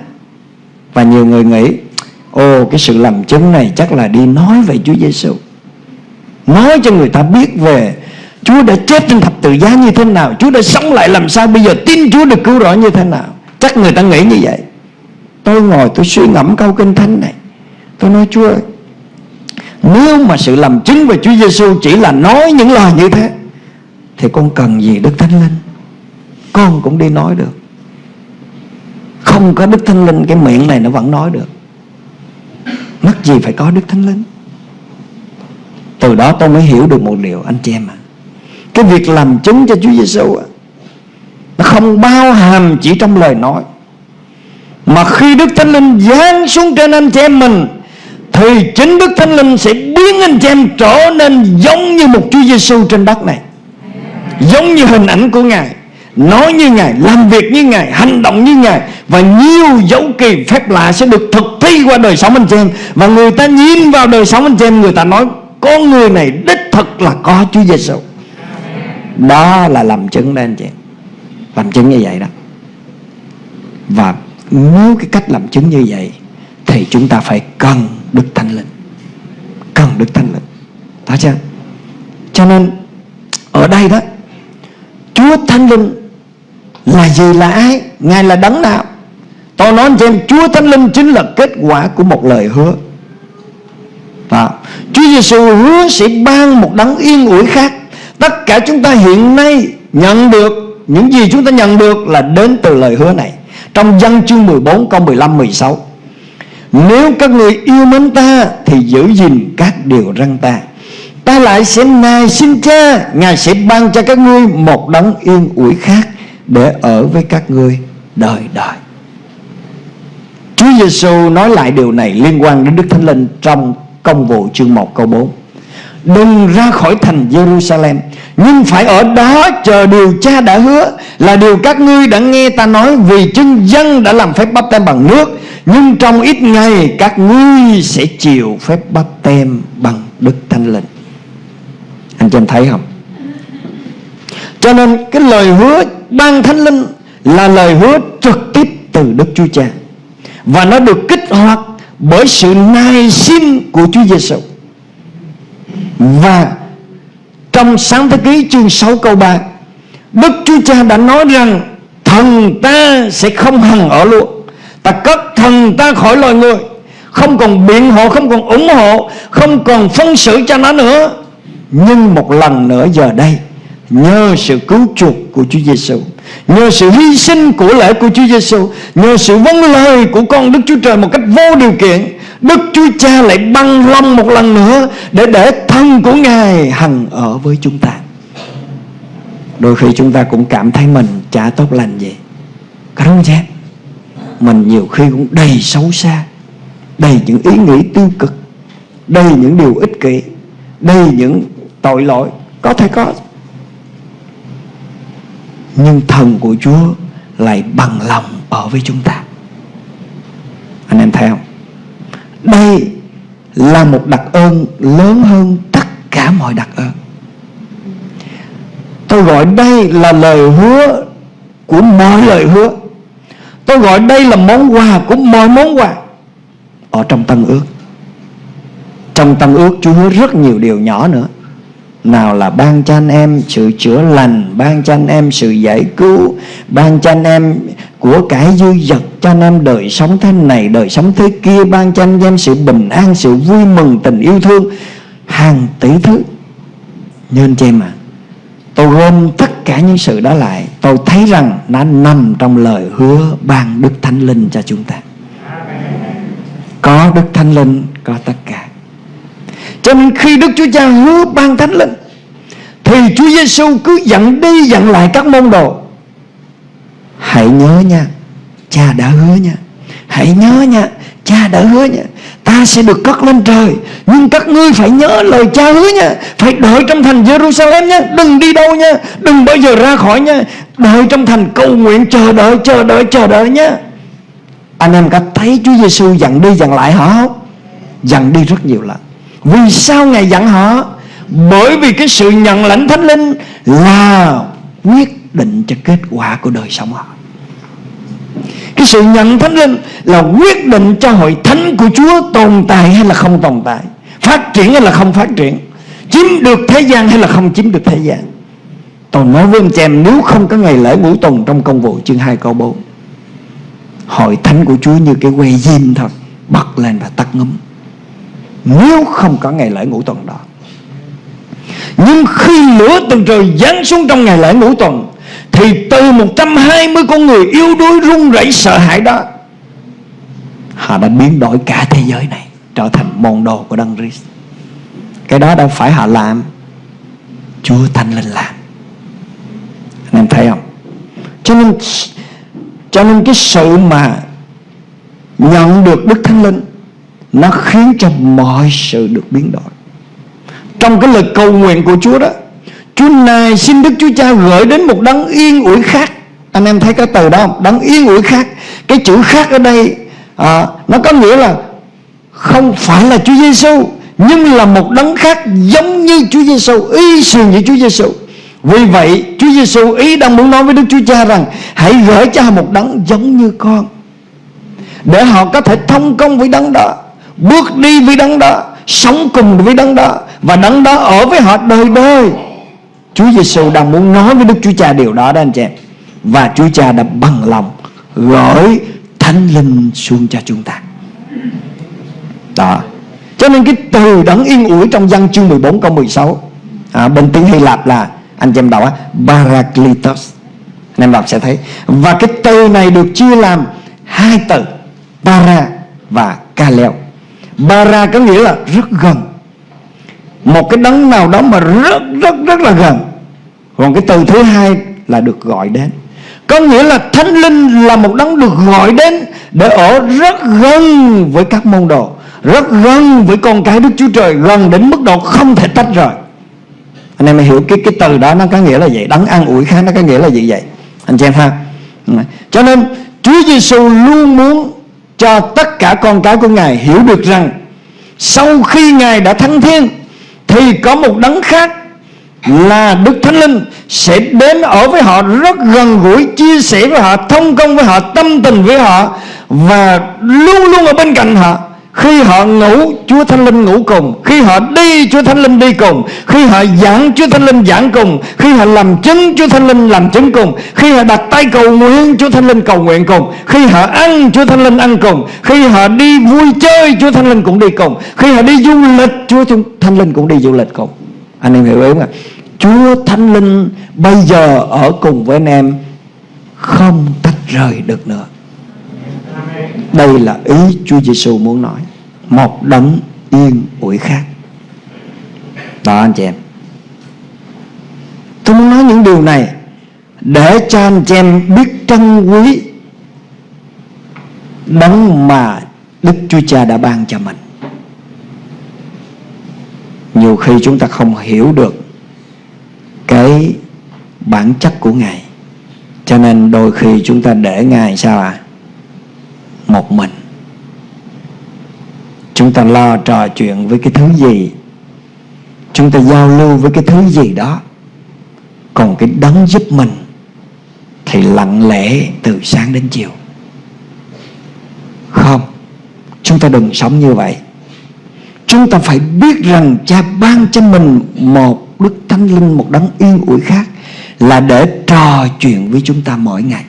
Và nhiều người nghĩ, Ồ, cái sự làm chứng này chắc là đi nói về Chúa Giêsu Nói cho người ta biết về, Chúa đã chết trên thập tự giá như thế nào? Chúa đã sống lại làm sao? Bây giờ tin Chúa được cứu rỗi như thế nào? Chắc người ta nghĩ như vậy. Tôi ngồi tôi suy ngẫm câu kinh thánh này. Tôi nói, Chúa ơi, Nếu mà sự làm chứng về Chúa Giêsu Chỉ là nói những lời như thế thì con cần gì Đức Thánh Linh? Con cũng đi nói được. Không có Đức Thánh Linh, Cái miệng này nó vẫn nói được. Mắc gì phải có Đức Thánh Linh? Từ đó tôi mới hiểu được một điều, anh chị em ạ. À. Cái việc làm chứng cho Chúa Giêsu Nó không bao hàm chỉ trong lời nói. Mà khi Đức Thánh Linh giáng xuống trên anh chị em mình, Thì chính Đức Thánh Linh sẽ biến anh chị em trở nên giống như một Chúa Giêsu trên đất này. Giống như hình ảnh của Ngài Nói như Ngài, làm việc như Ngài, hành động như Ngài Và nhiều dấu kỳ phép lạ sẽ được thực thi qua đời sống anh chị em. Và người ta nhìn vào đời sống anh chị em Người ta nói con người này đích thực là có Chúa Giêsu Đó là làm chứng đây anh chị em. Làm chứng như vậy đó. Và nếu cái cách làm chứng như vậy Thì chúng ta phải cần Đức Thánh Linh. Cần Đức Thánh Linh. Đó chưa? Cho nên ở đây đó Chúa Thánh Linh là gì là ai? Ngài là đấng nào? Tôi nói cho em, Chúa Thánh Linh chính là kết quả của một lời hứa. Đó. Chúa Giêsu hứa sẽ ban một đấng yên ủi khác. Tất cả chúng ta hiện nay nhận được, Những gì chúng ta nhận được là đến từ lời hứa này. Trong dân chương 14 câu 15 16 Nếu các người yêu mến ta Thì giữ gìn các điều răn ta. Ta lại sẽ nài xin cha Ngài sẽ ban cho các ngươi một đấng yên ủi khác để ở với các ngươi đời đời. Chúa Giêsu nói lại điều này liên quan đến Đức Thánh Linh trong công vụ chương 1 câu 4 Đừng ra khỏi thành Jerusalem Nhưng phải ở đó chờ điều cha đã hứa, Là điều các ngươi đã nghe ta nói, Vì chân dân đã làm phép bắp tem bằng nước, Nhưng trong ít ngày các ngươi sẽ chịu phép bắp tem bằng Đức Thánh Linh. Anh chị em thấy không? Cho nên cái lời hứa ban thánh linh là lời hứa trực tiếp từ Đức Chúa Cha. Và nó được kích hoạt bởi sự nài xin của Chúa Giêsu và trong sáng thế ký chương 6 câu 3 Đức Chúa Cha đã nói rằng Thần ta sẽ không hằng ở luôn Ta cất thần ta khỏi loài người. Không còn biện hộ, Không còn ủng hộ, Không còn phân xử cho nó nữa. Nhưng một lần nữa giờ đây, Nhờ sự cứu chuộc của Chúa Giêsu Nhờ sự hy sinh của lễ của Chúa Giêsu Nhờ sự vâng lời của con Đức Chúa Trời Một cách vô điều kiện, Đức Chúa Cha lại băng lòng một lần nữa Để để thân của Ngài hằng ở với chúng ta. Đôi khi chúng ta cũng cảm thấy mình chả tốt lành gì. Có đúng không Mình nhiều khi cũng đầy xấu xa, Đầy những ý nghĩ tiêu cực, Đầy những điều ích kỷ, Đầy những tội lỗi. Có thể có. Nhưng thần của Chúa Lại bằng lòng ở với chúng ta. Anh em thấy không? Đây là một đặc ơn lớn hơn tất cả mọi đặc ơn. Tôi gọi đây là lời hứa của mọi lời hứa. Tôi gọi đây là món quà của mọi món quà Ở trong tân ước. Trong tân ước, Chúa hứa rất nhiều điều nhỏ nữa nào là ban cho anh em sự chữa lành Ban cho anh em sự giải cứu Ban cho anh em của cải dư dật Cho anh em đời sống thế này Đời sống thế kia Ban cho anh em sự bình an Sự vui mừng tình yêu thương Hàng tỷ thứ. Nhưng chị em ạ, Tôi gom tất cả những sự đó lại. Tôi thấy rằng nó nằm trong lời hứa ban Đức Thánh Linh cho chúng ta. Có Đức Thánh Linh Có tất cả. Cho nên khi Đức Chúa Cha hứa ban Thánh Linh Thì Chúa Giêsu cứ dặn đi dặn lại các môn đồ. Hãy nhớ nha, Cha đã hứa nha. Hãy nhớ nha, Cha đã hứa nha. Ta sẽ được cất lên trời, Nhưng các ngươi phải nhớ lời cha hứa nha. Phải đợi trong thành Jerusalem nha. Đừng đi đâu nha. Đừng bao giờ ra khỏi nha. Đợi trong thành cầu nguyện, chờ đợi chờ đợi chờ đợi nha. Anh em có thấy Chúa Giêsu dặn đi dặn lại hả không? Dặn đi rất nhiều lần. Vì sao Ngài dặn họ? Bởi vì cái sự nhận lãnh thánh linh Là quyết định cho kết quả của đời sống họ. Cái sự nhận thánh linh là quyết định cho hội thánh của Chúa tồn tại hay là không tồn tại? Phát triển hay là không phát triển? Chiếm được thế gian hay là không chiếm được thế gian? Tôi nói với anh chị em Nếu không có ngày lễ ngũ tuần trong công vụ, chương 2 câu 4 Hội thánh của Chúa như cái que diêm thật Bật lên và tắt ngấm nếu không có ngày lễ ngũ tuần đó. Nhưng khi lửa từ trời giáng xuống trong ngày lễ ngũ tuần, thì từ 120 con người yêu đuối run rẩy sợ hãi đó, Họ đã biến đổi cả thế giới này, Trở thành môn đồ của Đấng Christ. Cái đó đâu phải họ làm, Chúa Thánh Linh làm. Anh em thấy không? Cho nên Cho nên cái sự mà Nhận được Đức Thánh Linh nó khiến cho mọi sự được biến đổi. Trong cái lời cầu nguyện của Chúa đó Chúa này xin Đức Chúa Cha gửi đến một đấng yên ủi khác. Anh em thấy cái từ đó không? Đấng yên ủi khác. Cái chữ khác ở đây à, Nó có nghĩa là Không phải là Chúa Giêsu Nhưng là một đấng khác giống như Chúa Giêsu Y xường như Chúa Giêsu Vì vậy Chúa Giêsu ý đang muốn nói với Đức Chúa Cha rằng Hãy gửi cho một đấng giống như con Để họ có thể thông công với đấng đó. Bước đi với đấng đó Sống cùng với đấng đó Và đấng đó ở với họ đời đời. Chúa Giêsu đang muốn nói với Đức Chúa Cha điều đó đó anh chị em. Và Chúa Cha đã bằng lòng Gửi Thánh Linh xuống cho chúng ta. Đó. Cho nên cái từ đấng yên ủi trong văn chương 14 câu 16 à, Bên tiếng Hy Lạp là Anh chị em đọc á Parakletos. Anh em đọc sẽ thấy. Và cái từ này được chia làm Hai từ Para và Kaleo. Bara có nghĩa là rất gần. Một cái đấng nào đó mà rất rất rất là gần. Còn cái từ thứ hai là được gọi đến. Có nghĩa là thánh linh là một đấng được gọi đến để ở rất gần với các môn đồ, rất gần với con cái đức chúa trời, gần đến mức độ không thể tách rời. Anh em hiểu cái cái từ đó nó có nghĩa là vậy đấng an ủi khác nó có nghĩa là gì vậy? Anh chị em ha. Ừ. Cho nên Chúa Giêsu luôn muốn cho tất cả con cái của Ngài hiểu được rằng sau khi Ngài đã thăng thiên, thì có một đấng khác là Đức Thánh Linh sẽ đến ở với họ rất gần gũi, chia sẻ với họ, thông công với họ, tâm tình với họ và luôn luôn ở bên cạnh họ khi họ ngủ, Chúa Thánh Linh ngủ cùng. Khi họ đi, Chúa Thánh Linh đi cùng. Khi họ giảng, Chúa Thánh Linh giảng cùng. Khi họ làm chứng, Chúa Thánh Linh làm chứng cùng. Khi họ đặt tay cầu nguyện, Chúa Thánh Linh cầu nguyện cùng. Khi họ ăn, Chúa Thánh Linh ăn cùng. Khi họ đi vui chơi, Chúa Thánh Linh cũng đi cùng. Khi họ đi du lịch, Chúa Thánh Linh cũng đi du lịch cùng. Anh em hiểu ý không ạ? Chúa Thánh Linh bây giờ ở cùng với anh em, Không tách rời được nữa đây là ý Chúa Giêsu muốn nói. Một đấng yên ủi khác. Đó, anh chị em. Tôi muốn nói những điều này để cho anh chị em biết trân quý đấng mà Đức Chúa Cha đã ban cho mình. Nhiều khi chúng ta không hiểu được cái bản chất của Ngài. Cho nên đôi khi chúng ta để Ngài sao ạ? à? Một mình. Chúng ta lo trò chuyện với cái thứ gì? Chúng ta giao lưu với cái thứ gì đó? Còn cái đấng giúp mình thì lặng lẽ từ sáng đến chiều. Không, chúng ta đừng sống như vậy. Chúng ta phải biết rằng cha ban cho mình một đức thánh linh, một đấng yên ủi khác là để trò chuyện với chúng ta mỗi ngày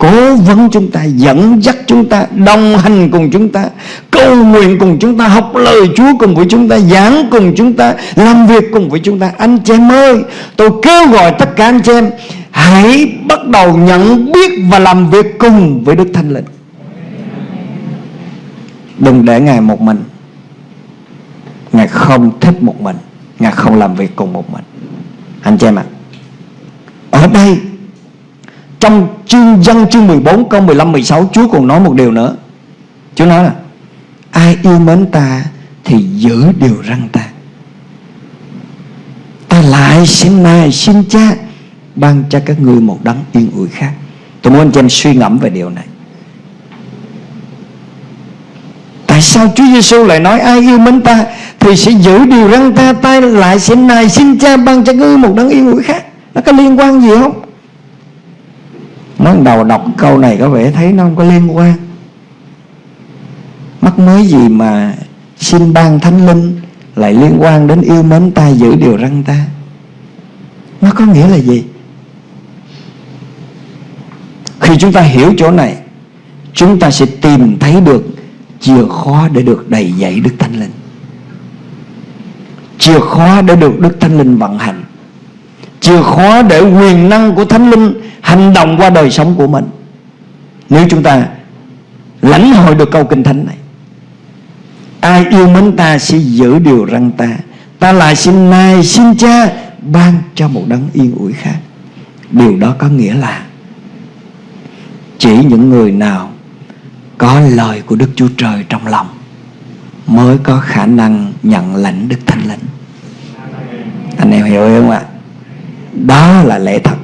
cố vấn chúng ta dẫn dắt chúng ta đồng hành cùng chúng ta cầu nguyện cùng chúng ta học lời Chúa cùng với chúng ta giảng cùng chúng ta làm việc cùng với chúng ta. Anh chị em ơi tôi kêu gọi tất cả anh chị em hãy bắt đầu nhận biết và làm việc cùng với Đức Thánh Linh. Đừng để ngài một mình. Ngài không thích một mình. Ngài không làm việc cùng một mình. Anh chị em ạ à, ở đây trong chương dân chương 14 câu 15 16 Chúa còn nói một điều nữa. Chúa nói là, Ai yêu mến ta Thì giữ điều răng ta. Ta lại xin này xin cha Ban cho các ngươi một đấng yên ủi khác. Tôi muốn anh chị em suy ngẫm về điều này. Tại sao Chúa Giêsu lại nói, ai yêu mến ta Thì sẽ giữ điều răng ta Ta lại xin này xin cha ban cho ngươi một đấng yên ủi khác? Nó có liên quan gì không? Mới đầu đọc câu này có vẻ thấy nó không có liên quan. Mắc mới gì mà xin ban thánh linh Lại liên quan đến yêu mến ta giữ điều răng ta? Nó có nghĩa là gì? Khi chúng ta hiểu chỗ này, Chúng ta sẽ tìm thấy được Chìa khóa để được đầy dạy Đức Thánh Linh. Chìa khóa để được Đức Thánh Linh vận hành. Chìa khóa để quyền năng của Thánh Linh hành động qua đời sống của mình. Nếu chúng ta lãnh hội được câu kinh thánh này, ai yêu mến ta sẽ giữ điều răng ta. Ta lại xin nay xin cha ban cho một đấng yên ủi khác. Điều đó có nghĩa là chỉ những người nào có lời của đức chúa trời trong lòng mới có khả năng nhận lãnh đức thánh linh. Anh em hiểu không ạ? Đó là lẽ thật.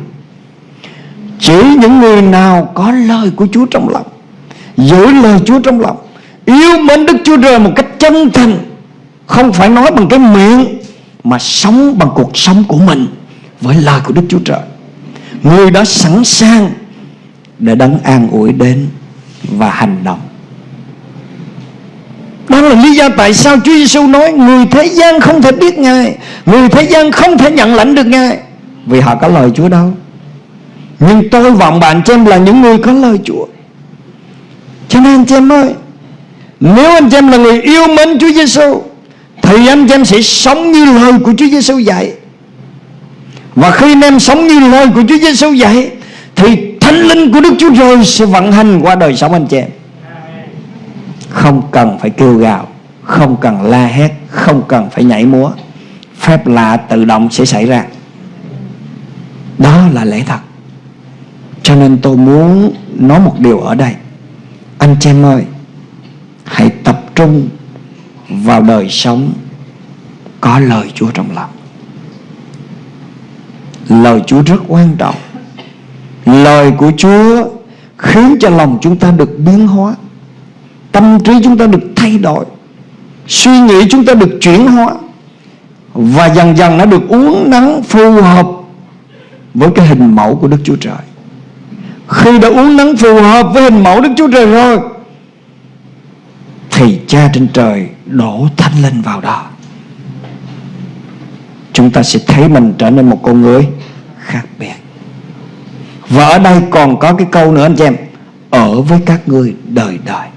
Chỉ những người nào có lời của Chúa trong lòng, Giữ lời Chúa trong lòng, Yêu mến Đức Chúa Trời một cách chân thành, Không phải nói bằng cái miệng, Mà sống bằng cuộc sống của mình Với lời của Đức Chúa Trời. Người đó sẵn sàng Để đấng an ủi đến Và hành động. Đó là lý do tại sao Chúa Giêsu nói, Người thế gian không thể biết Ngài, Người thế gian không thể nhận lãnh được Ngài. Vì họ có lời Chúa đâu. Nhưng tôi vọng bạn chị em là những người có lời Chúa. Cho nên anh chị em ơi, Nếu anh chị em là người yêu mến Chúa Giêsu Thì anh chị em sẽ sống như lời của Chúa Giêsu dạy. Và khi anh em sống như lời của Chúa Giêsu dạy, Thì thánh linh của Đức Chúa Trời sẽ vận hành qua đời sống anh chị em. Không cần phải kêu gào, Không cần la hét, Không cần phải nhảy múa. Phép lạ tự động sẽ xảy ra. Đó là lẽ thật. Cho nên tôi muốn nói một điều ở đây. Anh chị em ơi, Hãy tập trung vào đời sống Có lời Chúa trong lòng. Lời Chúa rất quan trọng. Lời của Chúa Khiến cho lòng chúng ta được biến hóa. Tâm trí chúng ta được thay đổi. Suy nghĩ chúng ta được chuyển hóa. Và dần dần nó được uống nắng phù hợp với cái hình mẫu của Đức Chúa Trời. Khi đã uống nắng phù hợp với hình mẫu Đức Chúa Trời rồi thì cha trên trời đổ thánh linh vào đó. Chúng ta sẽ thấy mình trở nên một con người khác biệt. Và ở đây còn có cái câu nữa anh chị em ở với các ngươi đời đời.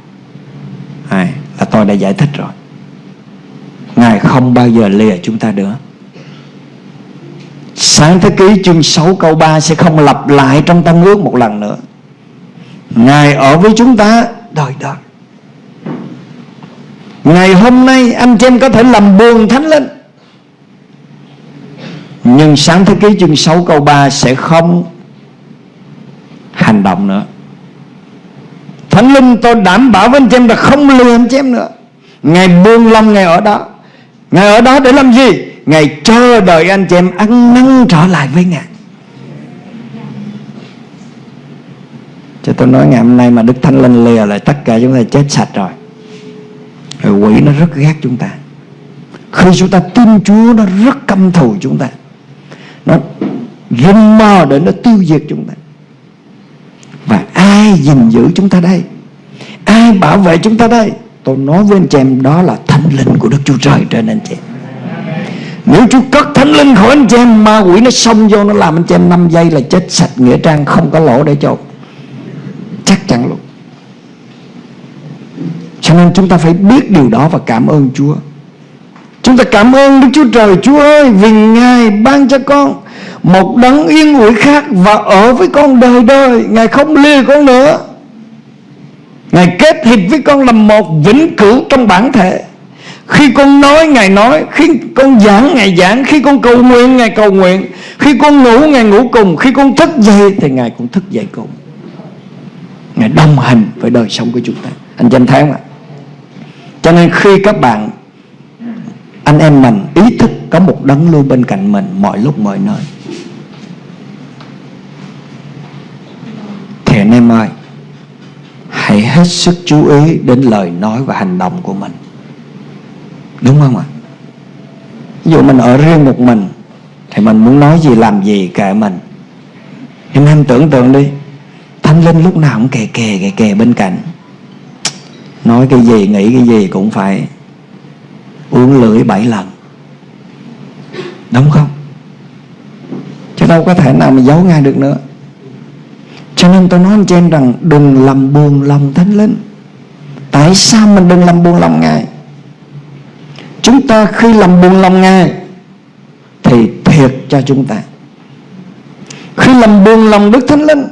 À, là tôi đã giải thích rồi. Ngài không bao giờ lìa chúng ta nữa. Sáng thế ký chương 6 câu 3 sẽ không lặp lại trong tăng ước một lần nữa. Ngài ở với chúng ta đời đời. Ngày hôm nay anh chị em có thể làm buồn thánh linh. Nhưng sáng thế ký chương 6 câu 3 sẽ không hành động nữa. Thánh linh tôi đảm bảo với anh chị em là không lừa anh chị em nữa. Ngài buông lòng Ngài ở đó. Ngài ở đó để làm gì? Ngài chờ đợi anh chị em ăn năn trở lại với Ngài. Cho tôi nói ngày hôm nay mà Đức Thánh Linh lìa lại tất cả chúng ta chết sạch rồi. Rồi quỷ nó rất ghét chúng ta. Khi chúng ta tin Chúa, nó rất căm thù chúng ta. Nó rình mò để nó tiêu diệt chúng ta. Và ai gìn giữ chúng ta đây? Ai bảo vệ chúng ta đây? Tôi nói với anh chị em, đó là thánh linh của Đức Chúa Trời trên anh chị em nếu Chúa cất thánh linh khỏi anh chị em, Ma quỷ nó xông vô, nó làm anh chị em 5 giây là chết sạch, Nghĩa trang không có lỗ để cho. Chắc chắn luôn. Cho nên chúng ta phải biết điều đó và cảm ơn Chúa. Chúng ta cảm ơn Đức Chúa Trời, Chúa ơi, Vì Ngài ban cho con Một đấng yên ủi khác Và ở với con đời đời. Ngài không lìa con nữa. Ngài kết hiệp với con làm một vĩnh cửu trong bản thể khi con nói, Ngài nói. Khi con giảng, Ngài giảng. Khi con cầu nguyện, Ngài cầu nguyện. Khi con ngủ, Ngài ngủ cùng. Khi con thức dậy, Thì Ngài cũng thức dậy cùng. Ngài đồng hành với đời sống của chúng ta. Anh danh tháng ạ? Cho nên khi các bạn, Anh em mình ý thức Có một đấng luôn bên cạnh mình Mọi lúc, mọi nơi. Thì anh em ơi, Hãy hết sức chú ý Đến lời nói và hành động của mình. Đúng không ạ? Ví dụ mình ở riêng một mình Thì mình muốn nói gì làm gì kệ mình. Nhưng em tưởng tượng đi Thánh linh lúc nào cũng kè kè, kè kè bên cạnh. Nói cái gì nghĩ cái gì cũng phải Uống lưỡi bảy lần. Đúng không? Chứ đâu có thể nào mà giấu ngay được nữa. Cho nên tôi nói anh chị em rằng Đừng làm buồn lòng thánh linh. Tại sao mình đừng làm buồn lòng Ngài? Chúng ta khi làm buồn lòng Ngài, Thì thiệt cho chúng ta. Khi làm buồn lòng Đức Thánh Linh,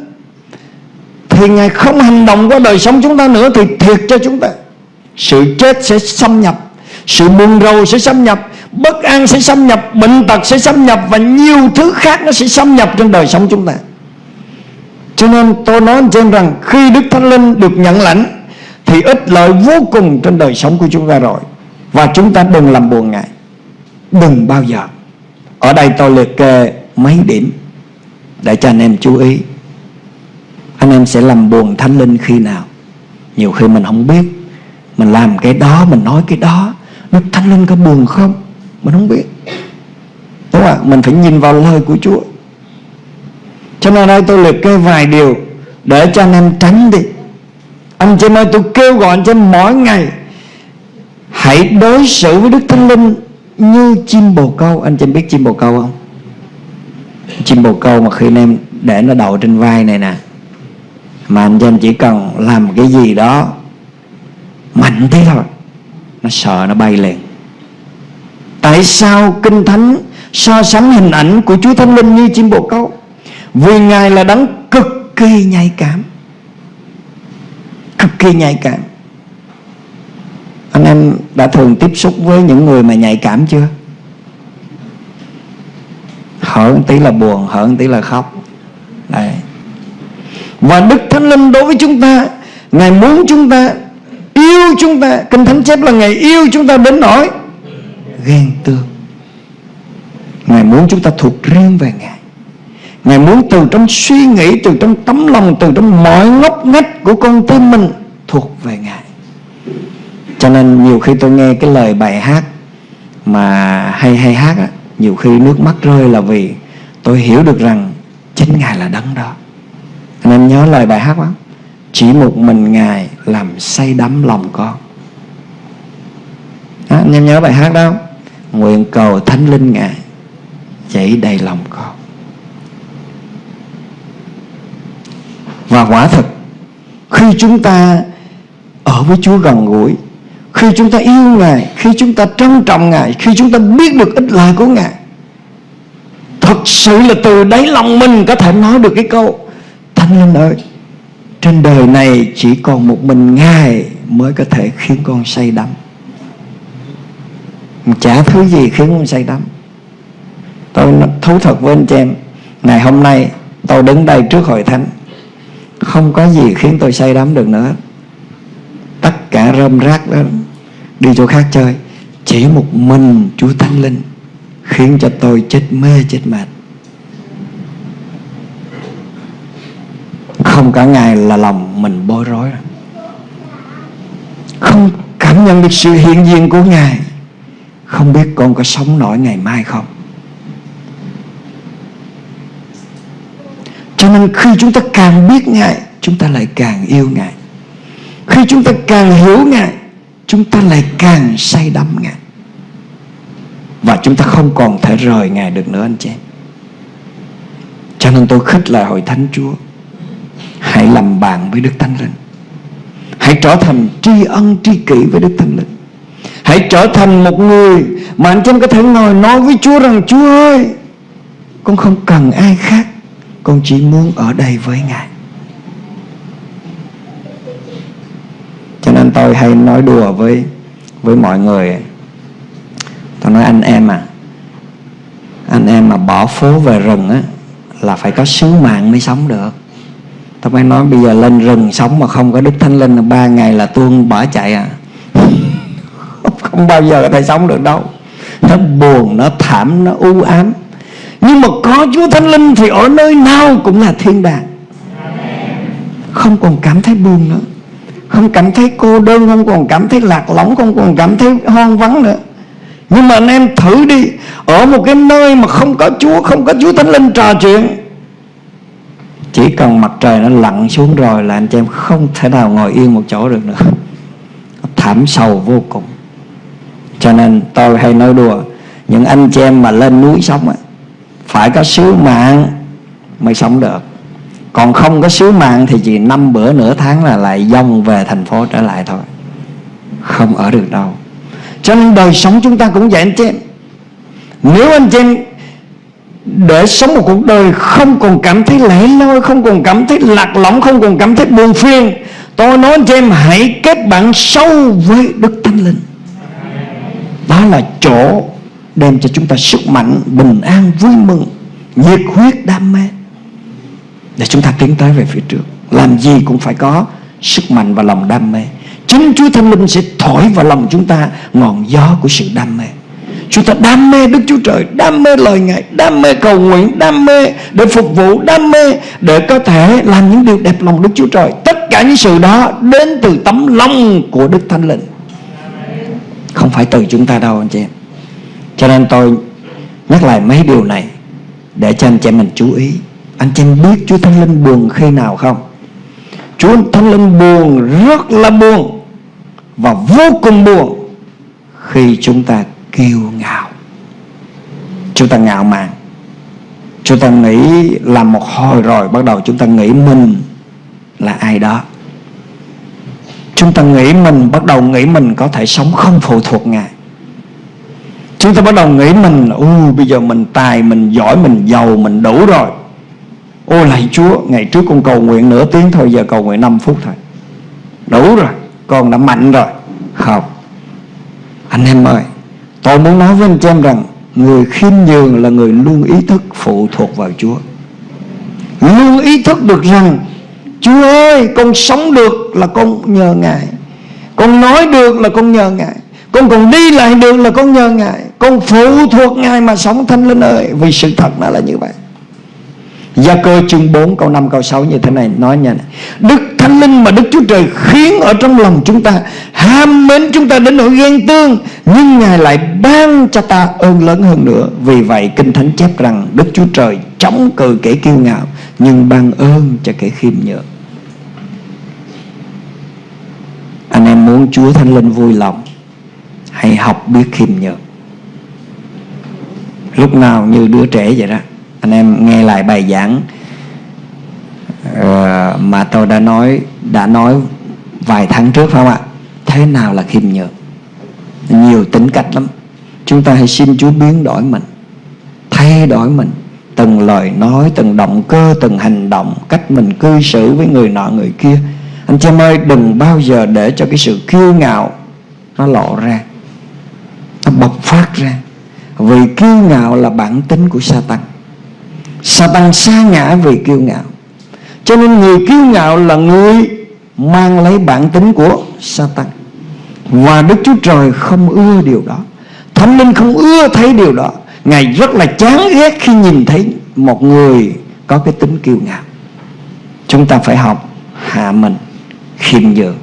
Thì Ngài không hành động qua đời sống chúng ta nữa, Thì thiệt cho chúng ta. Sự chết sẽ xâm nhập, Sự buồn rầu sẽ xâm nhập, Bất an sẽ xâm nhập, Bệnh tật sẽ xâm nhập Và nhiều thứ khác nó sẽ xâm nhập trong đời sống chúng ta. Cho nên tôi nói trên rằng Khi Đức Thánh Linh được nhận lãnh, Thì ích lợi vô cùng trên đời sống của chúng ta rồi và chúng ta đừng làm buồn Ngài. Đừng bao giờ. Ở đây tôi liệt kê mấy điểm. Để cho anh em chú ý. Anh em sẽ làm buồn thánh linh khi nào? Nhiều khi mình không biết. Mình làm cái đó, Mình nói cái đó. Đức thánh linh có buồn không? Mình không biết. Đúng không ạ? Mình phải nhìn vào lời của Chúa. Cho nên đây tôi liệt kê vài điều Để cho anh em tránh đi. Anh chị ơi, tôi kêu gọi anh chị mỗi ngày Hãy đối xử với Đức Thánh Linh Như chim bồ câu. Anh chị biết chim bồ câu không? Chim bồ câu mà khi anh em Để nó đậu trên vai này nè, Mà anh chị em chỉ cần làm cái gì đó Mạnh thế thôi, Nó sợ nó bay liền. Tại sao Kinh Thánh So sánh hình ảnh của Chúa Thánh Linh như chim bồ câu? Vì Ngài là đấng cực kỳ nhạy cảm. Cực kỳ nhạy cảm. Anh em đã thường tiếp xúc với những người mà nhạy cảm chưa? Hở một tí là buồn, hở một tí là khóc. Đây. và đức thánh linh đối với chúng ta, ngài muốn chúng ta yêu chúng ta. Kinh thánh chép là ngài yêu chúng ta đến nỗi ghen tương. Ngài muốn chúng ta thuộc riêng về ngài. Ngài muốn từ trong suy nghĩ, từ trong tấm lòng, từ trong mọi ngóc ngách của con tim mình thuộc về ngài cho nên nhiều khi tôi nghe cái lời bài hát mà hay hay hát á nhiều khi nước mắt rơi là vì tôi hiểu được rằng chính ngài là đấng đó. Nên nhớ lời bài hát lắm chỉ một mình ngài làm say đắm lòng con. À, anh em nhớ bài hát đó nguyện cầu thánh linh ngài chảy đầy lòng con. Và quả thực khi chúng ta ở với Chúa gần gũi khi chúng ta yêu Ngài, khi chúng ta trân trọng Ngài, khi chúng ta biết được ích lợi của Ngài, thật sự là từ đáy lòng mình có thể nói được cái câu, Thánh Linh ơi, trên đời này chỉ còn một mình Ngài mới có thể khiến con say đắm. Chả thứ gì khiến con say đắm. Tôi thú thật với anh chị em, ngày hôm nay tôi đứng đây trước hội thánh, không có gì khiến tôi say đắm được nữa. Tất cả rơm rác đó đi chỗ khác chơi. Chỉ một mình Chúa Thánh Linh, khiến cho tôi chết mê, chết mệt. Không cả ngày là lòng mình bối rối. Không cảm nhận được sự hiện diện của Ngài. Không biết con có sống nổi ngày mai không. Cho nên khi chúng ta càng biết Ngài, Chúng ta lại càng yêu Ngài. Khi chúng ta càng hiểu Ngài Chúng ta lại càng say đắm, Ngài. Và chúng ta không còn thể rời Ngài được nữa, anh chị Cho nên tôi khích lại hội thánh Chúa, Hãy làm bạn với Đức Thánh Linh. Hãy trở thành tri ân, tri kỷ với Đức Thánh Linh. Hãy trở thành một người Mà anh chị có thể ngồi nói với Chúa rằng, Chúa ơi, Con không cần ai khác, Con chỉ muốn ở đây với Ngài Cho nên tôi hay nói đùa với với mọi người. Tôi nói anh em à Anh em mà bỏ phố về rừng á Là phải có sứ mạng mới sống được. Tôi mới nói bây giờ lên rừng sống mà không có Đức Thánh Linh là ba ngày là tuôn bỏ chạy à. Không bao giờ có thể sống được đâu. Nó buồn, nó thảm, nó u ám. Nhưng mà có Chúa Thánh Linh thì ở nơi nào cũng là thiên đàng. Không còn cảm thấy buồn nữa. Không cảm thấy cô đơn, Không còn cảm thấy lạc lõng, Không còn cảm thấy hoang vắng nữa. Nhưng mà anh em thử đi, Ở một cái nơi mà không có Chúa, Không có Chúa Thánh Linh trò chuyện, chỉ cần mặt trời nó lặn xuống rồi là anh chị em không thể nào ngồi yên một chỗ được nữa. Thảm sầu vô cùng. Cho nên tôi hay nói đùa, những anh chị em mà lên núi sống phải có sứ mạng mới sống được còn không có sứ mạng thì chỉ năm bữa nửa tháng là lại dông về thành phố trở lại thôi. Không ở được đâu. Cho nên đời sống chúng ta cũng vậy anh chị em. Nếu anh chị em để sống một cuộc đời không còn cảm thấy lẻ loi, không còn cảm thấy lạc lõng, không còn cảm thấy buồn phiền, tôi nói cho em, hãy kết bạn sâu với đức thánh linh. Đó là chỗ đem cho chúng ta sức mạnh, bình an, vui mừng, nhiệt huyết, đam mê để chúng ta tiến tới về phía trước. Làm gì cũng phải có sức mạnh và lòng đam mê. Chính chúa thánh linh sẽ thổi vào lòng chúng ta ngọn gió của sự đam mê. Chúng ta đam mê Đức Chúa Trời, Đam mê lời Ngài, Đam mê cầu nguyện, Đam mê để phục vụ, Đam mê để có thể làm những điều đẹp lòng Đức Chúa Trời. Tất cả những sự đó đến từ tấm lòng của Đức Thánh Linh. Không phải từ chúng ta đâu, anh chị em. Cho nên tôi nhắc lại mấy điều này Để cho anh chị em mình chú ý. Anh chị biết Chúa Thánh Linh buồn khi nào không? Chúa Thánh Linh buồn, rất là buồn Và vô cùng buồn Khi chúng ta kiêu ngạo. Chúng ta ngạo mạn. Chúng ta nghĩ làm một hồi rồi, bắt đầu chúng ta nghĩ mình là ai đó. Chúng ta nghĩ mình, bắt đầu nghĩ mình có thể sống không phụ thuộc ngài. Chúng ta bắt đầu nghĩ mình u bây giờ mình tài, mình giỏi, mình giàu, mình đủ rồi ô, lạy chúa, ngày trước con cầu nguyện nửa tiếng thôi, giờ cầu nguyện 5 phút thôi. Đủ rồi, con đã mạnh rồi. Không anh em ơi, Tôi muốn nói với anh em rằng, Người khiêm nhường là người luôn ý thức phụ thuộc vào Chúa. Luôn ý thức được rằng, Chúa ơi, con sống được là con nhờ Ngài. Con nói được là con nhờ Ngài. Con còn đi lại được là con nhờ Ngài. Con phụ thuộc Ngài mà sống thanh linh ơi. Vì sự thật nó là như vậy. Gia cơ chương 4 câu 5 câu 6 như thế này. Nói nha. Đức Thánh Linh mà Đức Chúa Trời khiến ở trong lòng chúng ta, Ham mến chúng ta đến nỗi ghen tương, Nhưng Ngài lại ban cho ta ơn lớn hơn nữa. Vì vậy, Kinh Thánh chép rằng Đức Chúa Trời chống cự kẻ kiêu ngạo, Nhưng ban ơn cho kẻ khiêm nhường Anh em muốn Chúa Thánh Linh vui lòng, Hãy hãy học biết khiêm nhường lúc nào như đứa trẻ vậy đó anh em nghe lại bài giảng. Uh, mà tôi đã nói đã nói vài tháng trước phải không ạ? Thế nào là khiêm nhường? Nhiều tính cách lắm. Chúng ta hãy xin Chúa biến đổi mình thay đổi mình. Từng lời nói từng động cơ từng hành động cách mình cư xử với người nọ người kia. Anh chị em ơi đừng bao giờ để cho cái sự kiêu ngạo nó lộ ra nó bộc phát ra. Vì kiêu ngạo là bản tính của Satan. Satan xa ngã vì kiêu ngạo. Cho nên người kiêu ngạo là người mang lấy bản tính của Satan. Và Đức Chúa Trời không ưa điều đó. Thánh Linh không ưa thấy điều đó. Ngài rất là chán ghét khi nhìn thấy một người có cái tính kiêu ngạo. Chúng ta phải học hạ mình khiêm nhường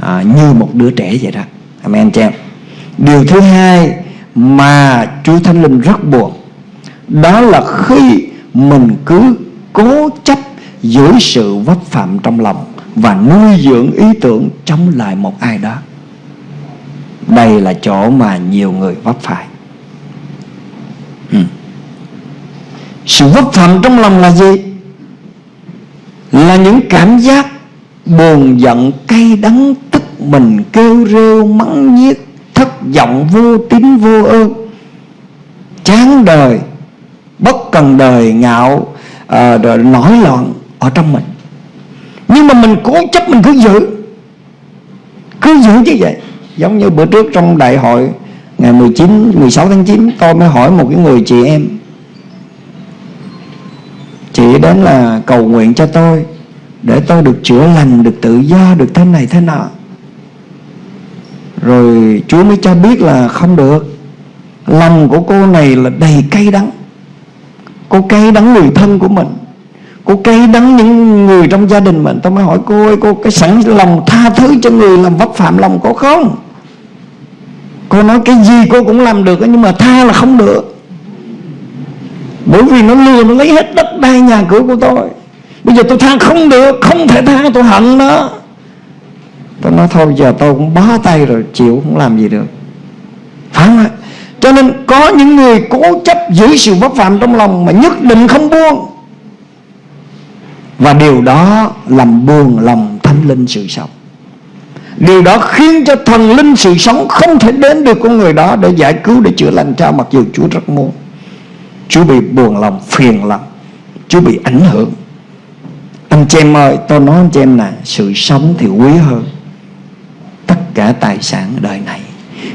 à, như một đứa trẻ vậy đó. Amen chị em. Điều thứ hai mà Chúa Thánh Linh rất buồn Đó là khi mình cứ cố chấp giữ sự vấp phạm trong lòng Và nuôi dưỡng ý tưởng chống lại một ai đó Đây là chỗ mà nhiều người vấp phải ừ. Sự vấp phạm trong lòng là gì? Là những cảm giác buồn giận, cay đắng, tức mình kêu rêu, mắng nhiếc, thất vọng, vô tín, vô ơn, chán đời bất cần đời ngạo à, rồi nổi loạn ở trong mình. Nhưng mà mình cố chấp mình cứ giữ. Cứ giữ như vậy. Giống như bữa trước trong đại hội ngày 19 16 tháng 9 tôi mới hỏi một cái người chị em. Chị đến là cầu nguyện cho tôi để tôi được chữa lành được tự do được thế này thế nọ. Rồi Chúa mới cho biết là không được. Lòng của cô này là đầy cay đắng. Cô cay đắng người thân của mình. Cô cay đắng những người trong gia đình mình. Tôi mới hỏi cô ơi, Cô cái sẵn lòng tha thứ cho người làm vấp phạm lòng cô không? Cô nói cái gì cô cũng làm được, Nhưng mà tha là không được. Bởi vì nó lừa, Nó lấy hết đất đai nhà cửa của tôi. Bây giờ tôi tha không được, Không thể tha, tôi hận nó. Tôi nói thôi, giờ tôi cũng bó tay rồi, Chịu không làm gì được. Phải không ạ? Cho nên có những người cố chấp giữ sự bất phạm trong lòng Mà nhất định không buông. Và điều đó làm buồn lòng thánh linh sự sống. Điều đó khiến cho thần linh sự sống Không thể đến được con người đó Để giải cứu, để chữa lành cho Mặc dù Chúa rất muốn. Chúa bị buồn lòng, phiền lòng. Chúa bị ảnh hưởng. Anh chị em ơi Tôi nói anh chị em nè Sự sống thì quý hơn tất cả tài sản đời này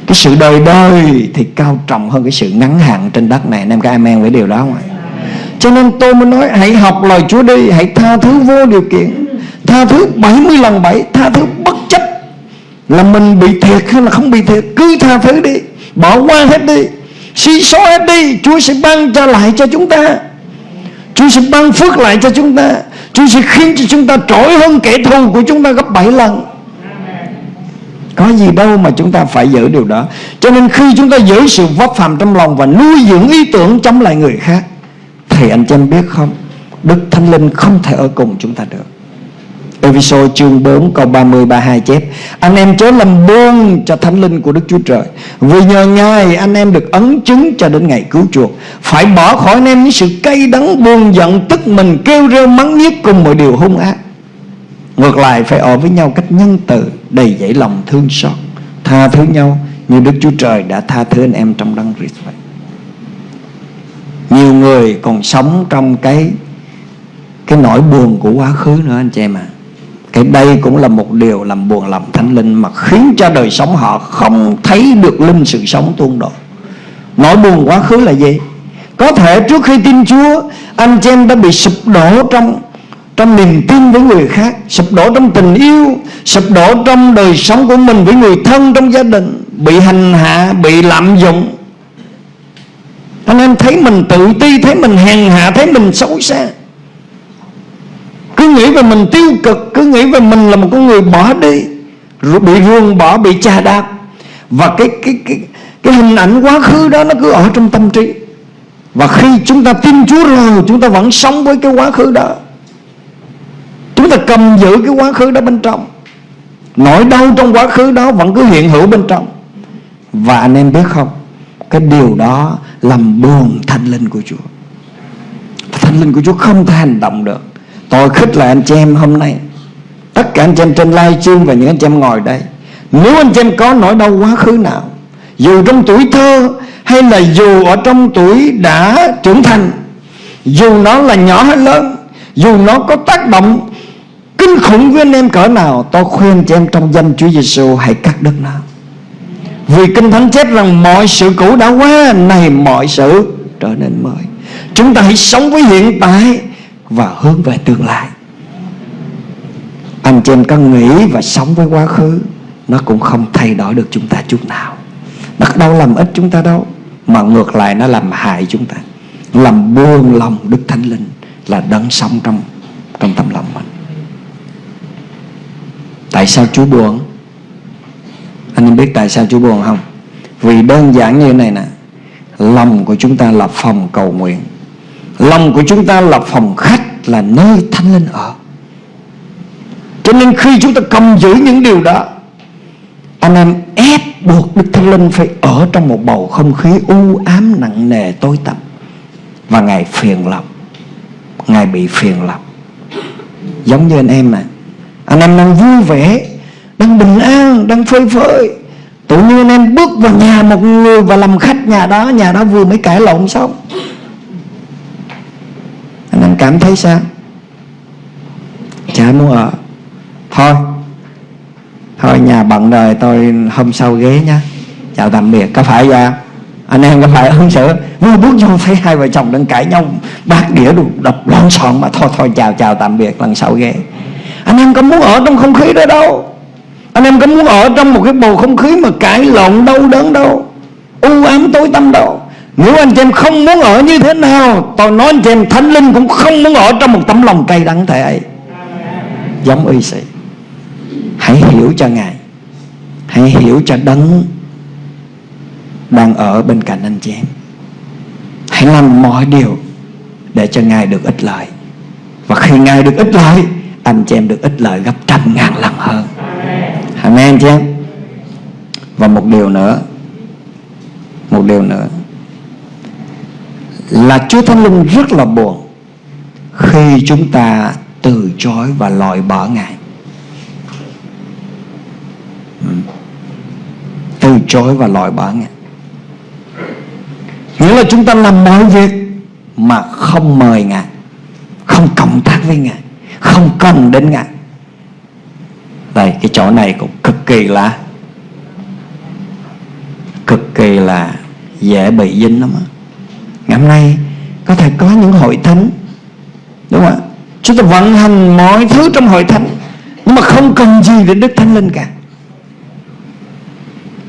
cái sự đời đời thì cao trọng hơn cái sự ngắn hạn trên đất này. Anh em có amen với điều đó không ạ? Cho nên tôi mới nói, hãy học lời Chúa đi, Hãy tha thứ vô điều kiện. Tha thứ 70 lần 7 Tha thứ bất chấp. Là mình bị thiệt hay là không bị thiệt, Cứ tha thứ đi, Bỏ qua hết đi, Suy số hết đi, Chúa sẽ ban cho lại cho chúng ta. Chúa sẽ ban phước lại cho chúng ta. Chúa sẽ khiến cho chúng ta trỗi hơn kẻ thù của chúng ta gấp 7 lần có gì đâu mà chúng ta phải giữ điều đó. Cho nên khi chúng ta giữ sự vấp phạm trong lòng Và nuôi dưỡng ý tưởng chống lại người khác Thì anh chị em biết không? Đức Thánh Linh không thể ở cùng chúng ta được. Ephesos chương 4 câu 30 32 chép, Anh em chớ làm buông cho Thánh Linh của Đức Chúa Trời, Vì nhờ Ngài anh em được ấn chứng cho đến ngày cứu chuộc. Phải bỏ khỏi anh em những sự cay đắng, buồn giận, Tức mình, kêu rêu, mắng nhiếc cùng mọi điều hung ác. Ngược lại, phải ở với nhau cách nhân từ, Đầy dẫy lòng thương xót. Tha thứ nhau như Đức Chúa Trời đã tha thứ anh em trong đấng Christ vậy. Nhiều người còn sống trong cái Cái nỗi buồn của quá khứ nữa anh chị em à Cái đây cũng là một điều làm buồn lòng thánh linh Mà khiến cho đời sống họ không thấy được linh sự sống tuôn đổ. Nỗi buồn quá khứ là gì? Có thể trước khi tin Chúa, Anh chị em đã bị sụp đổ trong trong niềm tin với người khác, sụp đổ trong tình yêu, sụp đổ trong đời sống của mình với người thân trong gia đình, bị hành hạ, bị lạm dụng. Anh em thấy mình tự ti, thấy mình hèn hạ, thấy mình xấu xa. Cứ nghĩ về mình tiêu cực, cứ nghĩ về mình là một con người bỏ đi rồi bị ruồng bỏ, bị chà đạp. Và cái cái cái cái hình ảnh quá khứ đó nó cứ ở trong tâm trí. Và khi chúng ta tin Chúa rồi, chúng ta vẫn sống với cái quá khứ đó. Chúng ta cầm giữ cái quá khứ đó bên trong. Nỗi đau trong quá khứ đó vẫn cứ hiện hữu bên trong. Và anh em biết không, Cái điều đó làm buồn thanh linh của Chúa. Thanh linh của Chúa không thể hành động được. Tôi khích lại anh chị em hôm nay. Tất cả anh chị em trên live stream Và những anh chị em ngồi đây. Nếu anh chị em có nỗi đau quá khứ nào, Dù trong tuổi thơ Hay là dù ở trong tuổi đã trưởng thành, Dù nó là nhỏ hay lớn, Dù nó có tác động Kinh khủng với anh em cỡ nào Tôi khuyên cho em trong danh Chúa Giêsu Hãy cắt đứt nó. Vì Kinh Thánh chép rằng mọi sự cũ đã qua Này mọi sự trở nên mới. Chúng ta hãy sống với hiện tại Và hướng về tương lai. Anh chị em có nghĩ và sống với quá khứ, Nó cũng không thay đổi được chúng ta chút nào. Nó đâu làm ích chúng ta đâu, Mà ngược lại nó làm hại chúng ta. Làm buông lòng Đức Thánh Linh Là đấng sống trong trong tâm lòng mình. Tại sao Chúa buồn? Anh em biết tại sao Chúa buồn không? Vì đơn giản như này nè, Lòng của chúng ta là phòng cầu nguyện. Lòng của chúng ta là phòng khách, Là nơi thánh linh ở. Cho nên khi chúng ta cầm giữ những điều đó, Anh em ép buộc Đức Thánh Linh Phải ở trong một bầu không khí u ám nặng nề tối tăm. Và Ngài phiền lòng. Ngài bị phiền lòng. Giống như anh em này anh em đang vui vẻ Đang bình an, đang phơi phới. Tự nhiên anh em bước vào nhà một người Và làm khách nhà đó Nhà đó vừa mới cãi lộn xong. Anh em cảm thấy sao? Chả muốn ở. Thôi Thôi nhà bận rồi tôi hôm sau ghế nhá. Chào tạm biệt Có phải vậy anh em có phải ứng xử? Vừa bước vô thấy hai vợ chồng đang cãi nhau bát đĩa đập lon xòn mà thôi thôi chào chào tạm biệt lần sau ghé anh em có muốn ở trong không khí đó đâu. Anh em có muốn ở trong một cái bầu không khí mà cãi lộn, đau đớn đâu. U ám tối tăm đâu. Nếu anh chị em không muốn ở như thế nào, Tôi nói anh chị em thánh linh cũng không muốn ở trong một tấm lòng cay đắng thế ấy. Giống y sĩ. Hãy hiểu cho Ngài. Hãy hiểu cho đấng Đang ở bên cạnh anh chị em. Hãy làm mọi điều Để cho Ngài được ích lợi. Và khi Ngài được ích lợi anh chị em được ích lợi gấp trăm ngàn lần hơn. Amen chị em Và một điều nữa, Một điều nữa Là Chúa Thánh Linh rất là buồn Khi chúng ta từ chối và loại bỏ Ngài. Ừ. Từ chối và loại bỏ Ngài. Nghĩa là chúng ta làm mọi việc Mà không mời Ngài, Không cộng tác với Ngài. Không cần đến Ngài. Đây, cái chỗ này cũng cực kỳ là cực kỳ là dễ bị dính lắm ngày hôm nay có thể có những hội thánh, đúng không ạ? Chúng ta vận hành mọi thứ trong hội thánh, nhưng mà không cần gì đến đức thánh linh cả.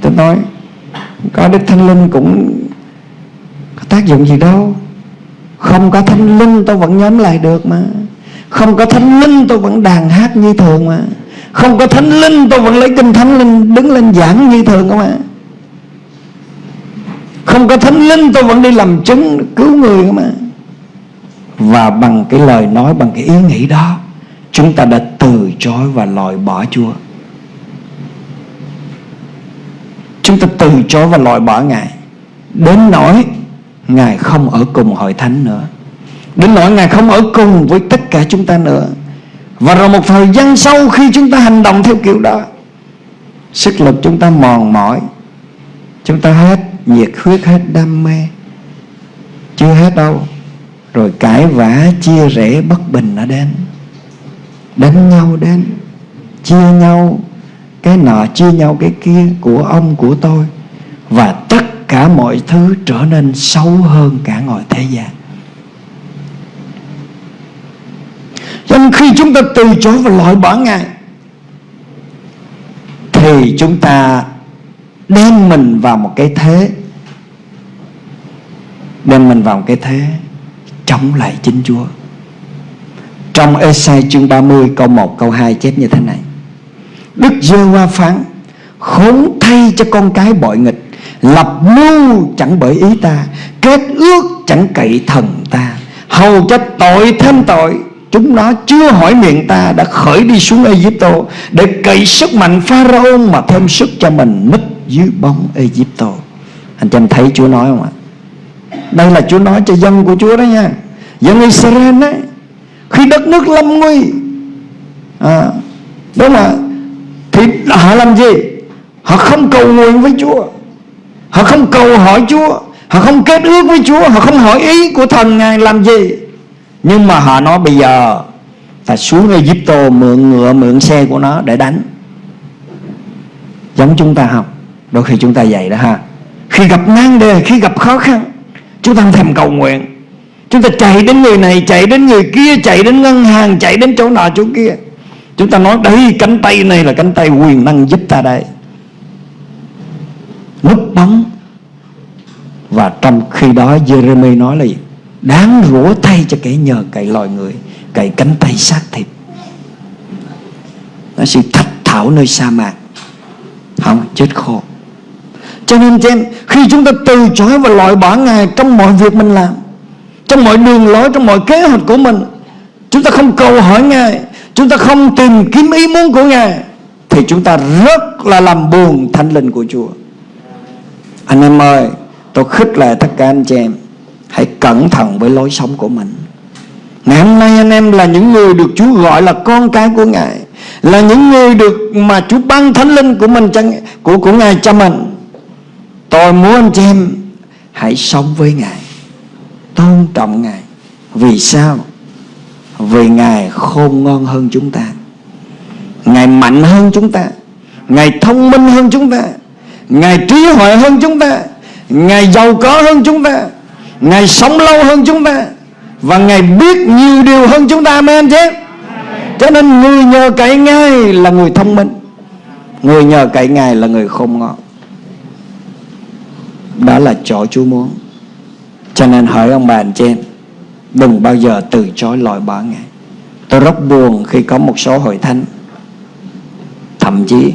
Tôi nói, có đức thánh linh cũng có tác dụng gì đâu. Không có thánh linh, tôi vẫn nhóm lại được mà không có thánh linh tôi vẫn đàn hát như thường mà. Không có thánh linh tôi vẫn lấy kinh thánh linh đứng lên giảng như thường không ạ? Không có thánh linh tôi vẫn đi làm chứng cứu người không ạ? Và bằng cái lời nói, bằng cái ý nghĩ đó, chúng ta đã từ chối và loại bỏ chúa. Chúng ta từ chối và loại bỏ ngài. Đến nỗi ngài không ở cùng hội thánh nữa đến nỗi ngài không ở cùng với tất cả chúng ta nữa. Và rồi một thời gian sau khi chúng ta hành động theo kiểu đó, Sức lực chúng ta mòn mỏi. Chúng ta hết nhiệt huyết, hết đam mê. Chưa hết đâu. Rồi cãi vã, chia rẽ, bất bình đã đến. Đánh nhau đến. Chia nhau. Cái nọ chia nhau, cái kia, Của ông, của tôi. Và tất cả mọi thứ trở nên xấu hơn cả ngoài thế gian. Cho nên khi chúng ta từ chối và loại bỏ Ngài, Thì chúng ta đem mình vào một cái thế, Đem mình vào một cái thế Chống lại chính Chúa. Trong Esai chương 30 câu 1 câu 2 chép như thế này. Đức giê hoa phán, Khốn thay cho con cái bội nghịch, Lập mưu chẳng bởi ý ta, Kết ước chẳng cậy thần ta, Hầu cho tội thêm tội Chúng nó chưa hỏi miệng ta Đã khởi đi xuống Egypto Để cậy sức mạnh Pharaoh Mà thêm sức cho mình nứt dưới bóng Egypto. Anh chị em thấy Chúa nói không ạ? Đây là Chúa nói cho dân của Chúa đó nha. Dân Israel đấy khi đất nước lâm nguy à, đúng không ạ? Thì họ làm gì? Họ không cầu nguyện với Chúa. Họ không cầu hỏi Chúa. Họ không kết ước với Chúa. Họ không hỏi ý của thần ngài làm gì? Nhưng mà họ nói bây giờ phải xuống Egypto mượn ngựa, mượn xe của nó để đánh. Giống chúng ta học, đôi khi chúng ta vậy đó ha. Khi gặp nan đề, khi gặp khó khăn, chúng ta không thèm cầu nguyện. Chúng ta chạy đến người này, chạy đến người kia, chạy đến ngân hàng, chạy đến chỗ nọ, chỗ kia. Chúng ta nói đây, cánh tay này là cánh tay quyền năng giúp ta đây. Núp bóng. Và trong khi đó Jeremy nói là gì? Đáng rủa thay cho kẻ nhờ cậy loài người cậy cánh tay xác thịt. Nó sự thách thảo nơi sa mạc. Không chết khô. Cho nên em khi chúng ta từ chối và loại bỏ Ngài trong mọi việc mình làm Trong mọi đường lối, trong mọi kế hoạch của mình Chúng ta không cầu hỏi Ngài Chúng ta không tìm kiếm ý muốn của Ngài Thì chúng ta rất là làm buồn thánh linh của Chúa. Anh em ơi Tôi khích lệ tất cả anh chị em. Hãy cẩn thận với lối sống của mình. Ngày hôm nay anh em là những người được Chúa gọi là con cái của Ngài, Là những người được mà Chúa ban thánh linh của mình của của Ngài cho mình. Tôi muốn anh chị em Hãy sống với Ngài, Tôn trọng Ngài. Vì sao? Vì Ngài khôn ngon hơn chúng ta. Ngài mạnh hơn chúng ta. Ngài thông minh hơn chúng ta. Ngài trí huệ hơn chúng ta. Ngài giàu có hơn chúng ta. Ngài sống lâu hơn chúng ta Và Ngài biết nhiều điều hơn chúng ta Amen chứ? Cho nên người nhờ cậy Ngài là người thông minh Người nhờ cậy Ngài là người khôn ngoan đó là chỗ Chúa muốn. Cho nên hỏi ông bà anh chị em Đừng bao giờ từ chối loại bỏ Ngài. Tôi rất buồn khi có một số hội thánh Thậm chí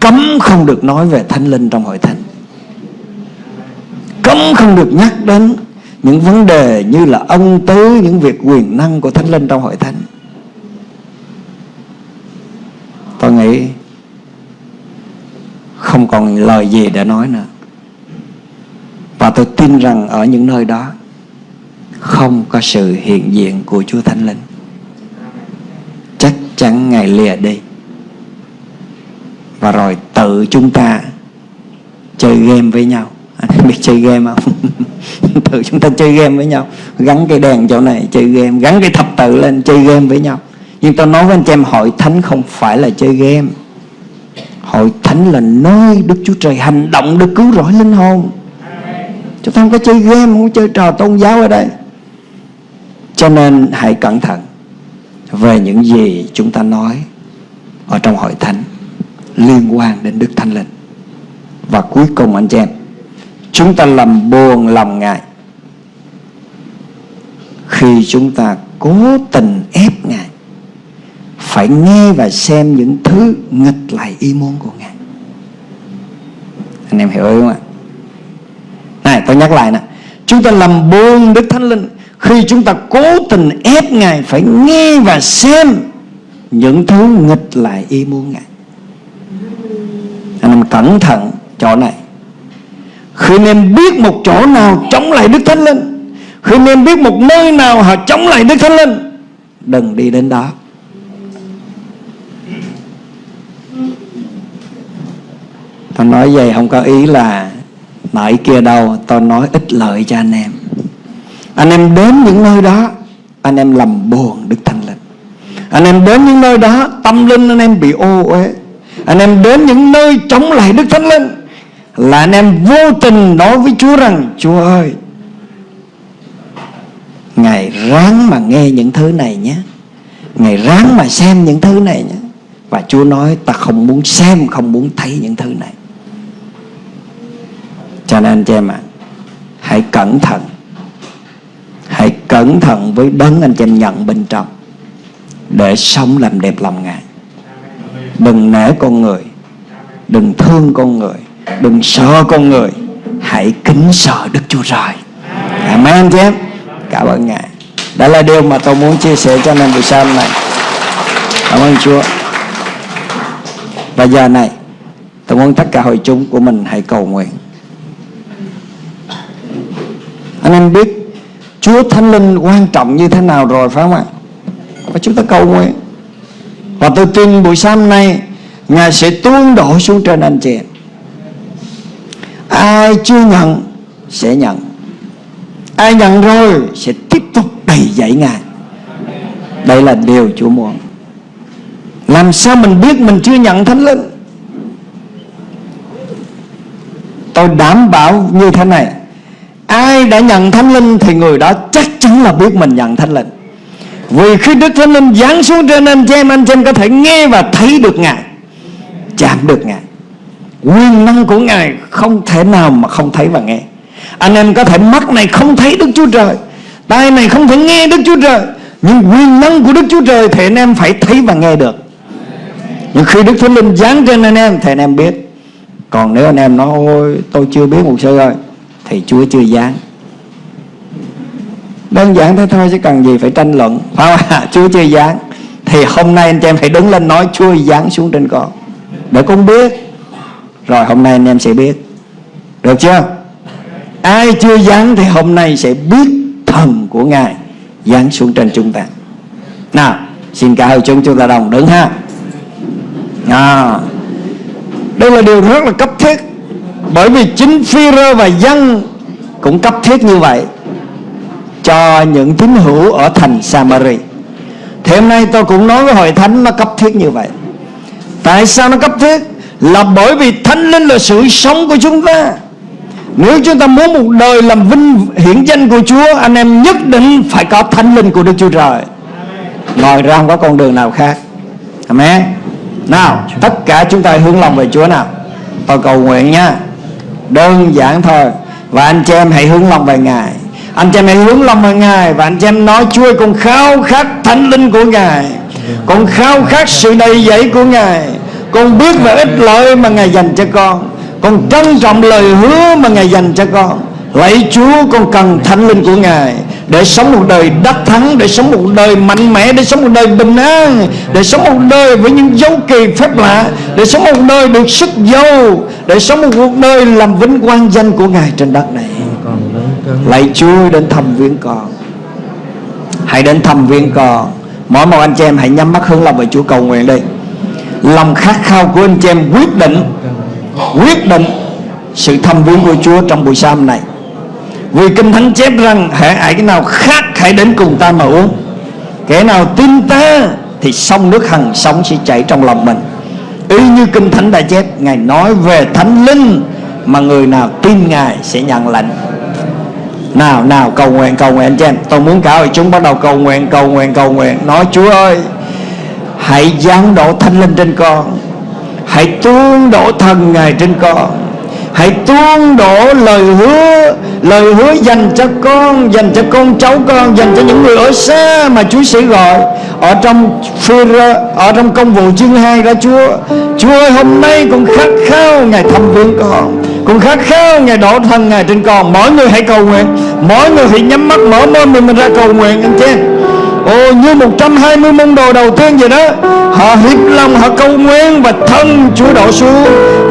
Cấm không được nói về thánh linh trong hội thánh Cấm không được nhắc đến Những vấn đề như là ân tứ Những việc quyền năng của thánh linh trong hội thánh. Tôi nghĩ Không còn lời gì để nói nữa. Và tôi tin rằng ở những nơi đó Không có sự hiện diện của Chúa Thánh Linh. Chắc chắn Ngài lìa đi. Và rồi tự chúng ta Chơi game với nhau. biết chơi game không? tự chúng ta chơi game với nhau. Gắn cái đèn chỗ này, chơi game. Gắn cái thập tự lên, chơi game với nhau. Nhưng tôi nói với anh chị em, Hội thánh không phải là chơi game. Hội thánh là nơi Đức Chúa Trời hành động để cứu rỗi linh hồn. Chúng ta không có chơi game, Không có chơi trò tôn giáo ở đây. Cho nên hãy cẩn thận Về những gì chúng ta nói Ở trong hội thánh Liên quan đến Đức Thánh Linh. Và cuối cùng anh chị em Chúng ta làm buồn lòng Ngài Khi chúng ta cố tình ép Ngài, Phải nghe và xem những thứ nghịch lại ý muốn của Ngài. Anh em hiểu không ạ? Này, tôi nhắc lại nè. Chúng ta làm buồn, Đức Thánh Linh, Khi chúng ta cố tình ép Ngài, Phải nghe và xem Những thứ nghịch lại ý muốn Ngài. Anh em cẩn thận chỗ này. Khi anh em biết một chỗ nào chống lại Đức Thánh Linh. Khi anh em biết một nơi nào họ chống lại Đức Thánh Linh. Đừng đi đến đó. Tôi nói vậy không có ý là Nãy kia đâu. Tôi nói ít lợi cho anh em. Anh em đến những nơi đó, Anh em làm buồn Đức Thánh Linh. Anh em đến những nơi đó, Tâm linh anh em bị ô uế. Anh em đến những nơi chống lại Đức Thánh Linh. Là anh em vô tình nói với Chúa rằng Chúa ơi Ngài ráng mà nghe những thứ này nhé. Ngài ráng mà xem những thứ này nhé. Và Chúa nói ta không muốn xem Không muốn thấy những thứ này. Cho nên anh chị em ạ à, hãy cẩn thận. Hãy cẩn thận với đấng anh chị em nhận bên trong để sống làm đẹp lòng ngài. Đừng nể con người đừng thương con người đừng sợ con người, hãy kính sợ đức chúa trời. Amen chứ? Em cảm ơn ngài. Đó là điều mà tôi muốn chia sẻ cho anh em buổi sáng này cảm ơn chúa. Và giờ này, Tôi muốn tất cả hội chúng của mình hãy cầu nguyện. Anh em biết Chúa Thánh Linh quan trọng như thế nào rồi phải không ạ? Và chúng ta cầu nguyện. Và tôi tin buổi sáng nay, Ngài sẽ tuôn đổ xuống trên anh chị Ai chưa nhận, Sẽ nhận. Ai nhận rồi, Sẽ tiếp tục đầy dạy Ngài. Đây là điều Chúa muốn. Làm sao mình biết mình chưa nhận Thánh Linh? Tôi đảm bảo như thế này. Ai đã nhận Thánh Linh Thì người đó chắc chắn là biết mình nhận Thánh Linh. Vì khi Đức Thánh Linh giáng xuống trên anh chị em, Anh chị em có thể nghe và thấy được Ngài, Chạm được Ngài. Quyền năng của Ngài không thể nào mà không thấy và nghe. Anh em có thể mắt này không thấy Đức Chúa Trời, Tai này không thể nghe Đức Chúa Trời, Nhưng quyền năng của Đức Chúa Trời Thì anh em phải thấy và nghe được. Nhưng khi Đức Thánh Linh giáng trên anh em Thì anh em biết. Còn nếu anh em nói, ôi, tôi chưa biết một sư ơi, thì Chúa chưa giáng. Đơn giản thế thôi chứ cần gì phải tranh luận, phải không? Ạ Chúa chưa giáng. Thì hôm nay anh chị em phải đứng lên nói, Chúa giáng xuống trên con. Để con biết rồi hôm nay anh em sẽ biết. Được chưa? Ai chưa giáng thì hôm nay sẽ biết thần của ngài giáng xuống trên chúng ta. Nào xin cả hội chúng chúng ta đồng đứng ha. À, đây là điều rất là cấp thiết bởi vì chính phi rơ và dân cũng cấp thiết như vậy cho những tín hữu ở thành Samari. Thì hôm nay tôi cũng nói với hội thánh nó cấp thiết như vậy. Tại sao nó cấp thiết? Là bởi vì thánh linh là sự sống của chúng ta. Nếu chúng ta muốn một đời làm vinh hiển danh của Chúa, Anh em nhất định phải có thánh linh của Đức Chúa Trời. Ngoài ra không có con đường nào khác. Amen. Nào, tất cả chúng ta hướng lòng về Chúa nào. Tôi cầu nguyện nha. Đơn giản thôi. Và anh chị em hãy hướng lòng về Ngài. Anh chị em hãy hướng lòng về Ngài Và anh chị em nói Chúa con khao khát thánh linh của Ngài. Con khao khát sự đầy dẫy của Ngài. Con biết về ích lợi mà Ngài dành cho con. Con trân trọng lời hứa mà Ngài dành cho con. Lạy Chúa con cần thánh linh của Ngài để sống một đời đắc thắng để sống một đời mạnh mẽ để sống một đời bình an để sống một đời với những dấu kỳ phép lạ để sống một đời được sức dâu, để sống một cuộc đời làm vinh quang danh của ngài trên đất này. Lạy chúa đến thăm viếng con. Hãy đến thăm viếng con. Mỗi một anh chị em hãy nhắm mắt hướng lòng về chúa cầu nguyện đi lòng khát khao của anh chị em quyết định quyết định sự thăm viếng của chúa trong buổi sáng này vì Kinh Thánh chép rằng Hãy ai cái nào khác hãy đến cùng ta mà uống. Kẻ nào tin ta Thì sông nước hằng sống sẽ chảy trong lòng mình. Y như Kinh Thánh đã chép, Ngài nói về Thánh Linh Mà người nào tin Ngài sẽ nhận lệnh. nào nào, cầu nguyện cầu nguyện cho em. Tôi muốn cả hội chúng bắt đầu cầu nguyện cầu nguyện cầu nguyện. Nói, Chúa ơi Hãy giáng đổ thanh linh trên con. Hãy tuôn đổ thần Ngài trên con. Hãy tuôn đổ lời hứa Lời hứa dành cho con Dành cho con cháu con Dành cho những người ở xa mà Chúa sẽ gọi. Ở trong Ở trong công vụ chương 2 đó Chúa Chúa ơi hôm nay con khát khao Ngài thăm viếng con. Con khát khao Ngài đổ thân Ngài trên con. Mỗi người hãy cầu nguyện. Mỗi người hãy nhắm mắt mở môi mình, mình ra cầu nguyện anh chị Ồ, như 120 môn đồ đầu tiên vậy đó. Họ hiệp lòng, họ cầu nguyện Và thân Chúa đổ xuống.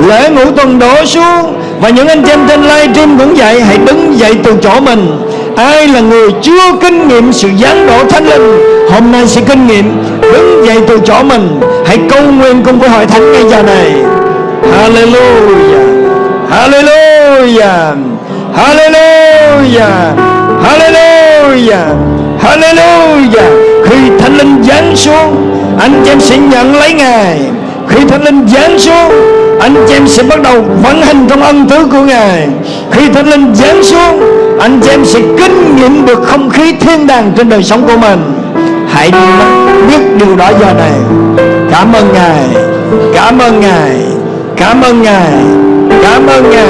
Lễ ngũ tuần đổ xuống. Và những anh chị em trên live stream cũng vậy Hãy đứng dậy từ chỗ mình. Ai là người chưa kinh nghiệm sự giáng đổ thánh linh, Hôm nay sẽ kinh nghiệm, Đứng dậy từ chỗ mình. Hãy cầu nguyện cùng với hội thánh ngay giờ này. Hallelujah. Hallelujah. Hallelujah. Hallelujah. Hallelujah. Khi Thánh Linh giáng xuống, Anh chị em sẽ nhận lấy Ngài. Khi Thánh Linh giáng xuống, Anh chị em sẽ bắt đầu vận hành trong ân tứ của Ngài. Khi Thánh Linh giáng xuống, Anh chị em sẽ kinh nghiệm được không khí thiên đàng trên đời sống của mình. Hãy biết điều đó giờ này. Cảm ơn Ngài. Cảm ơn Ngài. Cảm ơn Ngài. Cảm ơn Ngài.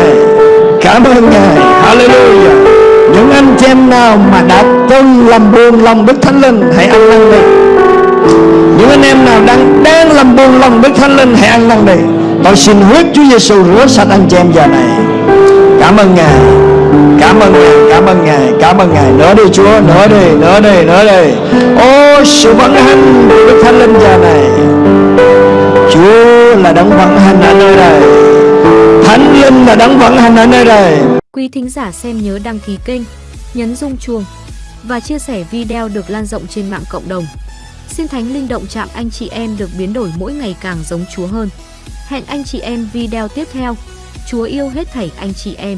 Cảm ơn Ngài. Hallelujah những anh chị em nào mà đã từng làm buồn lòng Đức Thánh Linh, hãy ăn năn đi. Những anh em nào đang đang làm buồn lòng Đức Thánh Linh, hãy ăn năn đi. Tôi xin huyết Chúa Giêsu rửa sạch anh chị em giờ này. Cảm ơn Ngài. Cảm ơn Ngài, cảm ơn Ngài, cảm ơn Ngài. Nữa đi Chúa nữa đi nữa đi nữa đi. Ô, sự vận hành của Đức Thánh Linh giờ này. Chúa là đấng vận hành ở nơi đây. Linh là đấng vận hành ở nơi đây. Quý thính giả xem nhớ đăng ký kênh, nhấn rung chuông và chia sẻ video được lan rộng trên mạng cộng đồng. Xin Thánh Linh động chạm anh chị em được biến đổi mỗi ngày càng giống Chúa hơn. Hẹn anh chị em video tiếp theo. Chúa yêu hết thảy anh chị em.